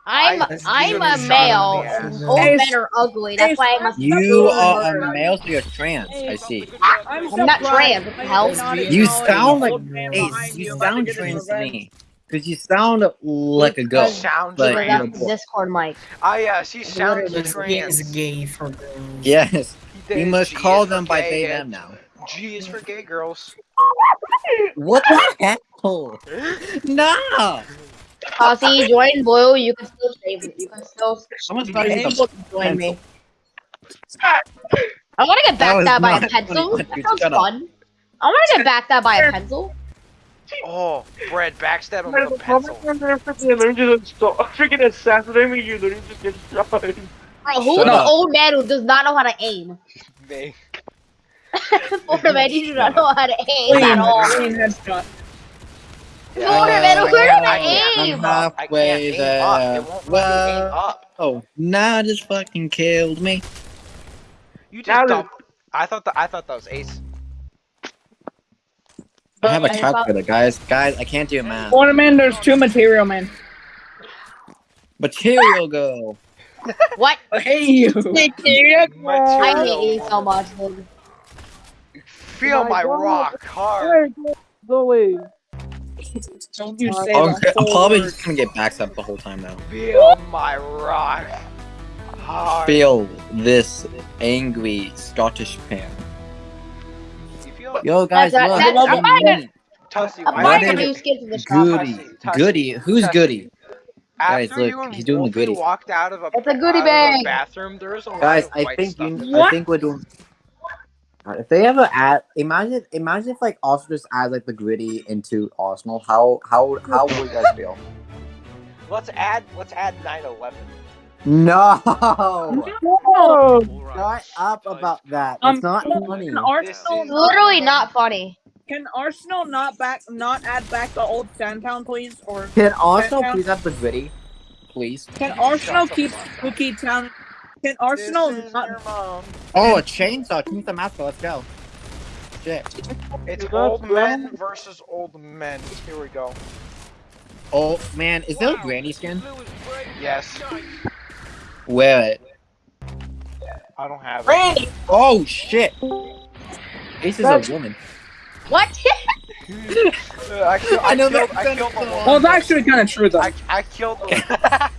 I'm I- I'm a male. in. Old Hey, men are ugly. That's hey, why I must. You are a male, so you're trans. I see. I'm, I'm not surprised trans, what the I hell? You sound like old man You sound trans to revenge. me. Because you sound like a girl. Sounds But- That's trans. the Discord mic. Ah, yes, he sounds Literally. Lesbian is gay for girls. Yes. We must G call them by gay they them now. G is for gay girls. What the hell? No. Uh, join Blue. You can still save me. You can still Someone's you got can to still join me. I want to get That was by a pencil. That sounds fun. I want to get backstabbed by a pencil. Oh, Brad, backstab him Man, with a the pencil. moment they're freaking literally just stop, freaking assassinate me, you literally just get shot. Bro, who's the old man who does not know how to aim? Me. Florida man, you do not know how to aim Clean, at all. clean headshot. Florida man, who learned how I to can't I'm aim? I can't halfway aim there. up. It won't let me aim Well, up. oh, nah, just fucking killed me. You just that- dump. I thought that I thought that was Ace. I have a calculator, guys. Guys, I can't do math. Water man, there's two material man. Material girl. What? Hey you. I hate you so much, dude. Feel My my rock hard. Go away. Don't you say I'm, the I'm whole probably just gonna get backstabbed the whole time now. Feel my rock hard. Feel this angry Scottish pan. You feel Yo, guys, That's- look. that's- I'm I'm buying neat. Tussie. I'm why buying What a is new skin from the shop. Goody. Tussie, Tussie, Goody. Who's Tussie. goody? After Guys, look, you he's doing the Wolfie goodies. walked out of a, It's a goodie out bag. bathroom. There was a lot Guys, of I think you. in I think we're doing. If they ever add, imagine, imagine if like Arsenal just add like the gritty into Arsenal. How how how would you guys feel? Let's add let's add 9/11. No, Oh, shut up about that. Um, It's not funny. Can Arsenal, is- Literally not funny. can Arsenal not back, not add back the old Sandtown, please? Or Can Arsenal Down. please have the gritty, please? can Arsenal keep fuck up. Spooky Town? Can Arsenal not? Oh, a chainsaw. Can you use the mask? Let's go. Shit. It's old right. men versus old men. Here we go. Oh man, is that a granny skin? Yes. Wear it. I don't have it. Oh shit. Ace is a woman. What? I, kill, I, I know killed, that's I killed the woman. Well, it's actually kind of true though. I, I killed the.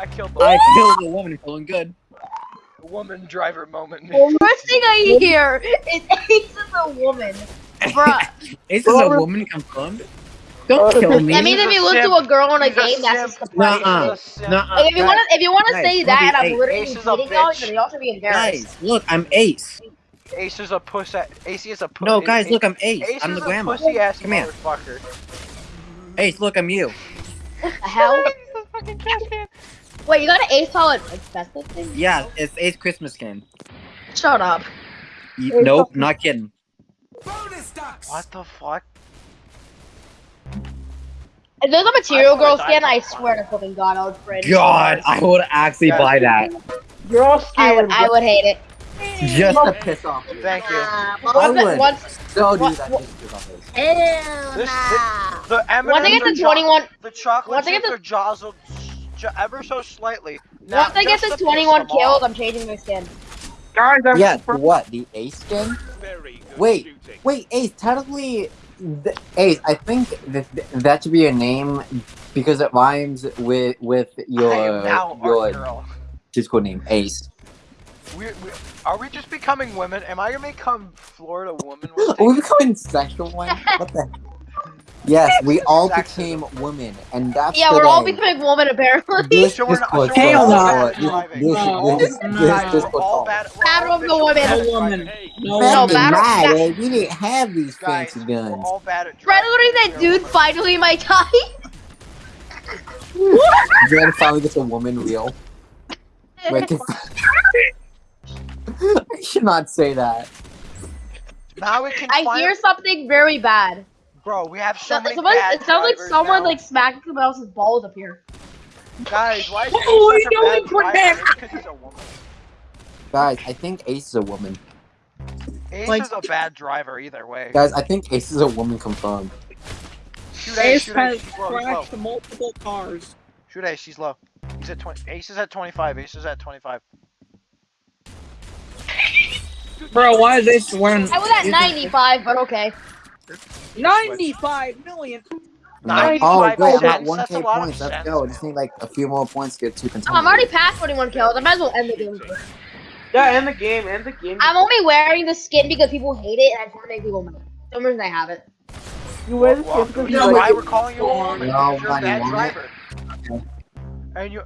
I killed the I killed a woman feeling good. woman driver moment. The first thing I hear is Ace is a woman. Bruh. Ace is a woman confirmed. Don't kill me. That means if you lose to a girl in a game, that's just the Nuh-uh. A simp. Nuh-uh. Like, if you want to, if you want to guys, say look that, I'm Ace. literally Ace is y'all, bitch. then you all should be embarrassed. Guys, look, I'm Ace. Ace is a puss. Ace is a puss. No, guys, look, I'm Ace. Ace I'm is the a grandma. pussy ass Come here. motherfucker. Ace, look, I'm you. The hell? Wait, you got an ace call it like thing? Yeah, it's Ace Christmas game. Shut up. You, nope, not kidding. What the fuck? If there's a material girl skin, I swear to fucking God, I would cringe. God, I would actually Yeah. buy that You're all I scared. would, I would hate it. just to piss off. you. Thank you. Uh, I once, would. once, So do that. what- just to piss off Ace. This, this the M&Ms once I get are to 21, the chocolate once I get chips to- are jostled ever so slightly. Now, once I get just to 21 them kills, off. I'm changing my skin. Guys, I'm Yeah, super- what? The Ace skin? Very good Wait, shooting. Wait, Ace, technically, th- Ace, I think that that should be your name because it rhymes with with your your. Discord name, Ace. We, we, are we just becoming women? Am I gonna become Florida woman? Are we becoming sexual one? What the? Yes, we all Sexism. became women, and that's Yeah, we're all becoming women apparently. This So we're not- Discord so we're call- all or bad this- driving. this- No, this- no. this Guys, Discord we're all call. bad. we're Battle all of the official women. bad at A woman. driving. No, No, Back in battle- my that- day, we didn't have these Guys, fancy we're guns. all bad at Fred driving. literally that dude finally my type. You're gonna finally get a woman real. Wait, can- I should not say that. Now we can I find hear something very bad. Bro, we have so So, many someone, bad it sounds like someone now. like smacking someone else's balls up here. Guys, why is Ace Oh, such a bad driver? that- he's a woman. Guys, I think Ace is a woman. Ace Like- is a bad driver either way. Guys, I think Ace is a woman confirmed. Shoot Ace, Ace shoot has Ace, low, crashed multiple cars. Shoot Ace, she's low. He's at 20. Ace is at 25. Ace is at 25. Bro, why is this wearing I was at 95, but okay. 95 million? Oh, great, I'm at 95%, that's a 1k lot points. Let's go. I just need like a few more points to get two Oh, contenders. I'm already past 21 kills. I might as well end the game. Yeah, end the game, end the game. I'm only wearing the skin because people hate it, and I just want to make people mad. Some reason I have it. You wear the skin because you you know why like we're calling you a? No, you're a why do you bad driver. Okay. And you.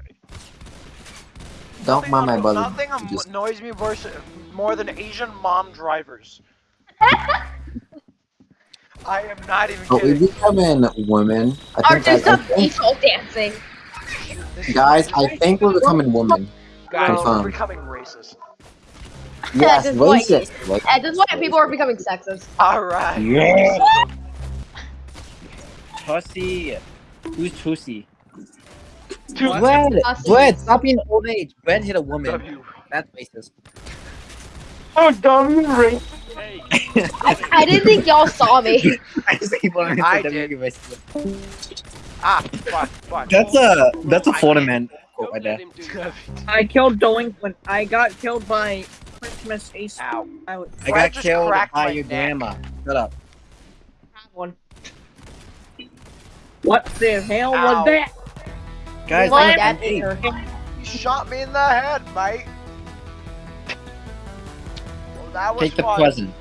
Don't mind my brother. Nothing am- Just- annoys me worse, more than Asian mom drivers. I am not even But we kidding. becoming women. I Or think, do I, I some think peaceful dancing. This is- guys, I think we're becoming women. Guys, we're confirmed. becoming racist. Yes, this point- racist. Like, At this point, people are becoming sexist. Alright. Yeah. Pussy. Who's Pussy? Two- Brad, Pussy. Brad, stop being old age. Brad hit a woman. W. That's racist. Oh, dumb you racist. Hey, I, I didn't think y'all saw me. I just keep on I saying did. Ah, fuck, fuck. That's a that's a Florida man quote right there. him do that. I killed Delinquent. I got killed by Christmas Ace. Ow. I was- I got just killed by my your neck. grandma. Shut up. One. What the hell Ow. was that? Guys, My I'm dad at hit You shot me in the head, mate. Well, that was Take the fun. present.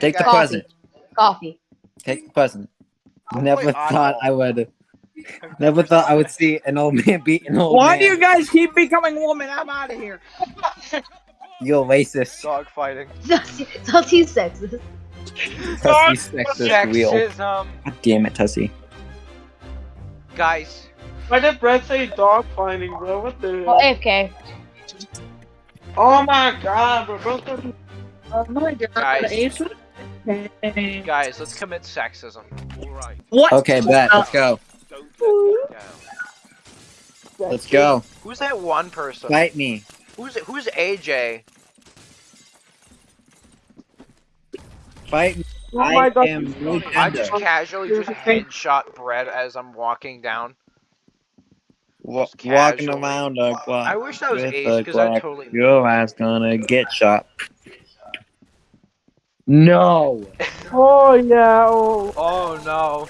Take the Coffee. present. Coffee. Take the present. I'll Never play thought oddball. I would. Never thought I would see an old man beat an old Why man. do you guys keep becoming women? I'm out of here. You're racist. Dog fighting. Salty sexist. Tussy sexist wheel. Sexism. God damn it, Tussy. Guys, Why did Brett say dog fighting, bro? What the? Oh, AFK. Oh my god, bro. Bro, said- Oh my god. Guys. Guys, let's commit sexism. All right, What? Okay, bet. Let's go. let me down. Let's go. Who's that one person? Fight me. Who's who's AJ? Fight me. Oh my I god. am I just casually just headshot bread as I'm walking down. Wa- walking around a clock. I wish that was with Ace because I totally. Your ass gonna get shot. No. Oh yeah. Oh. Oh no.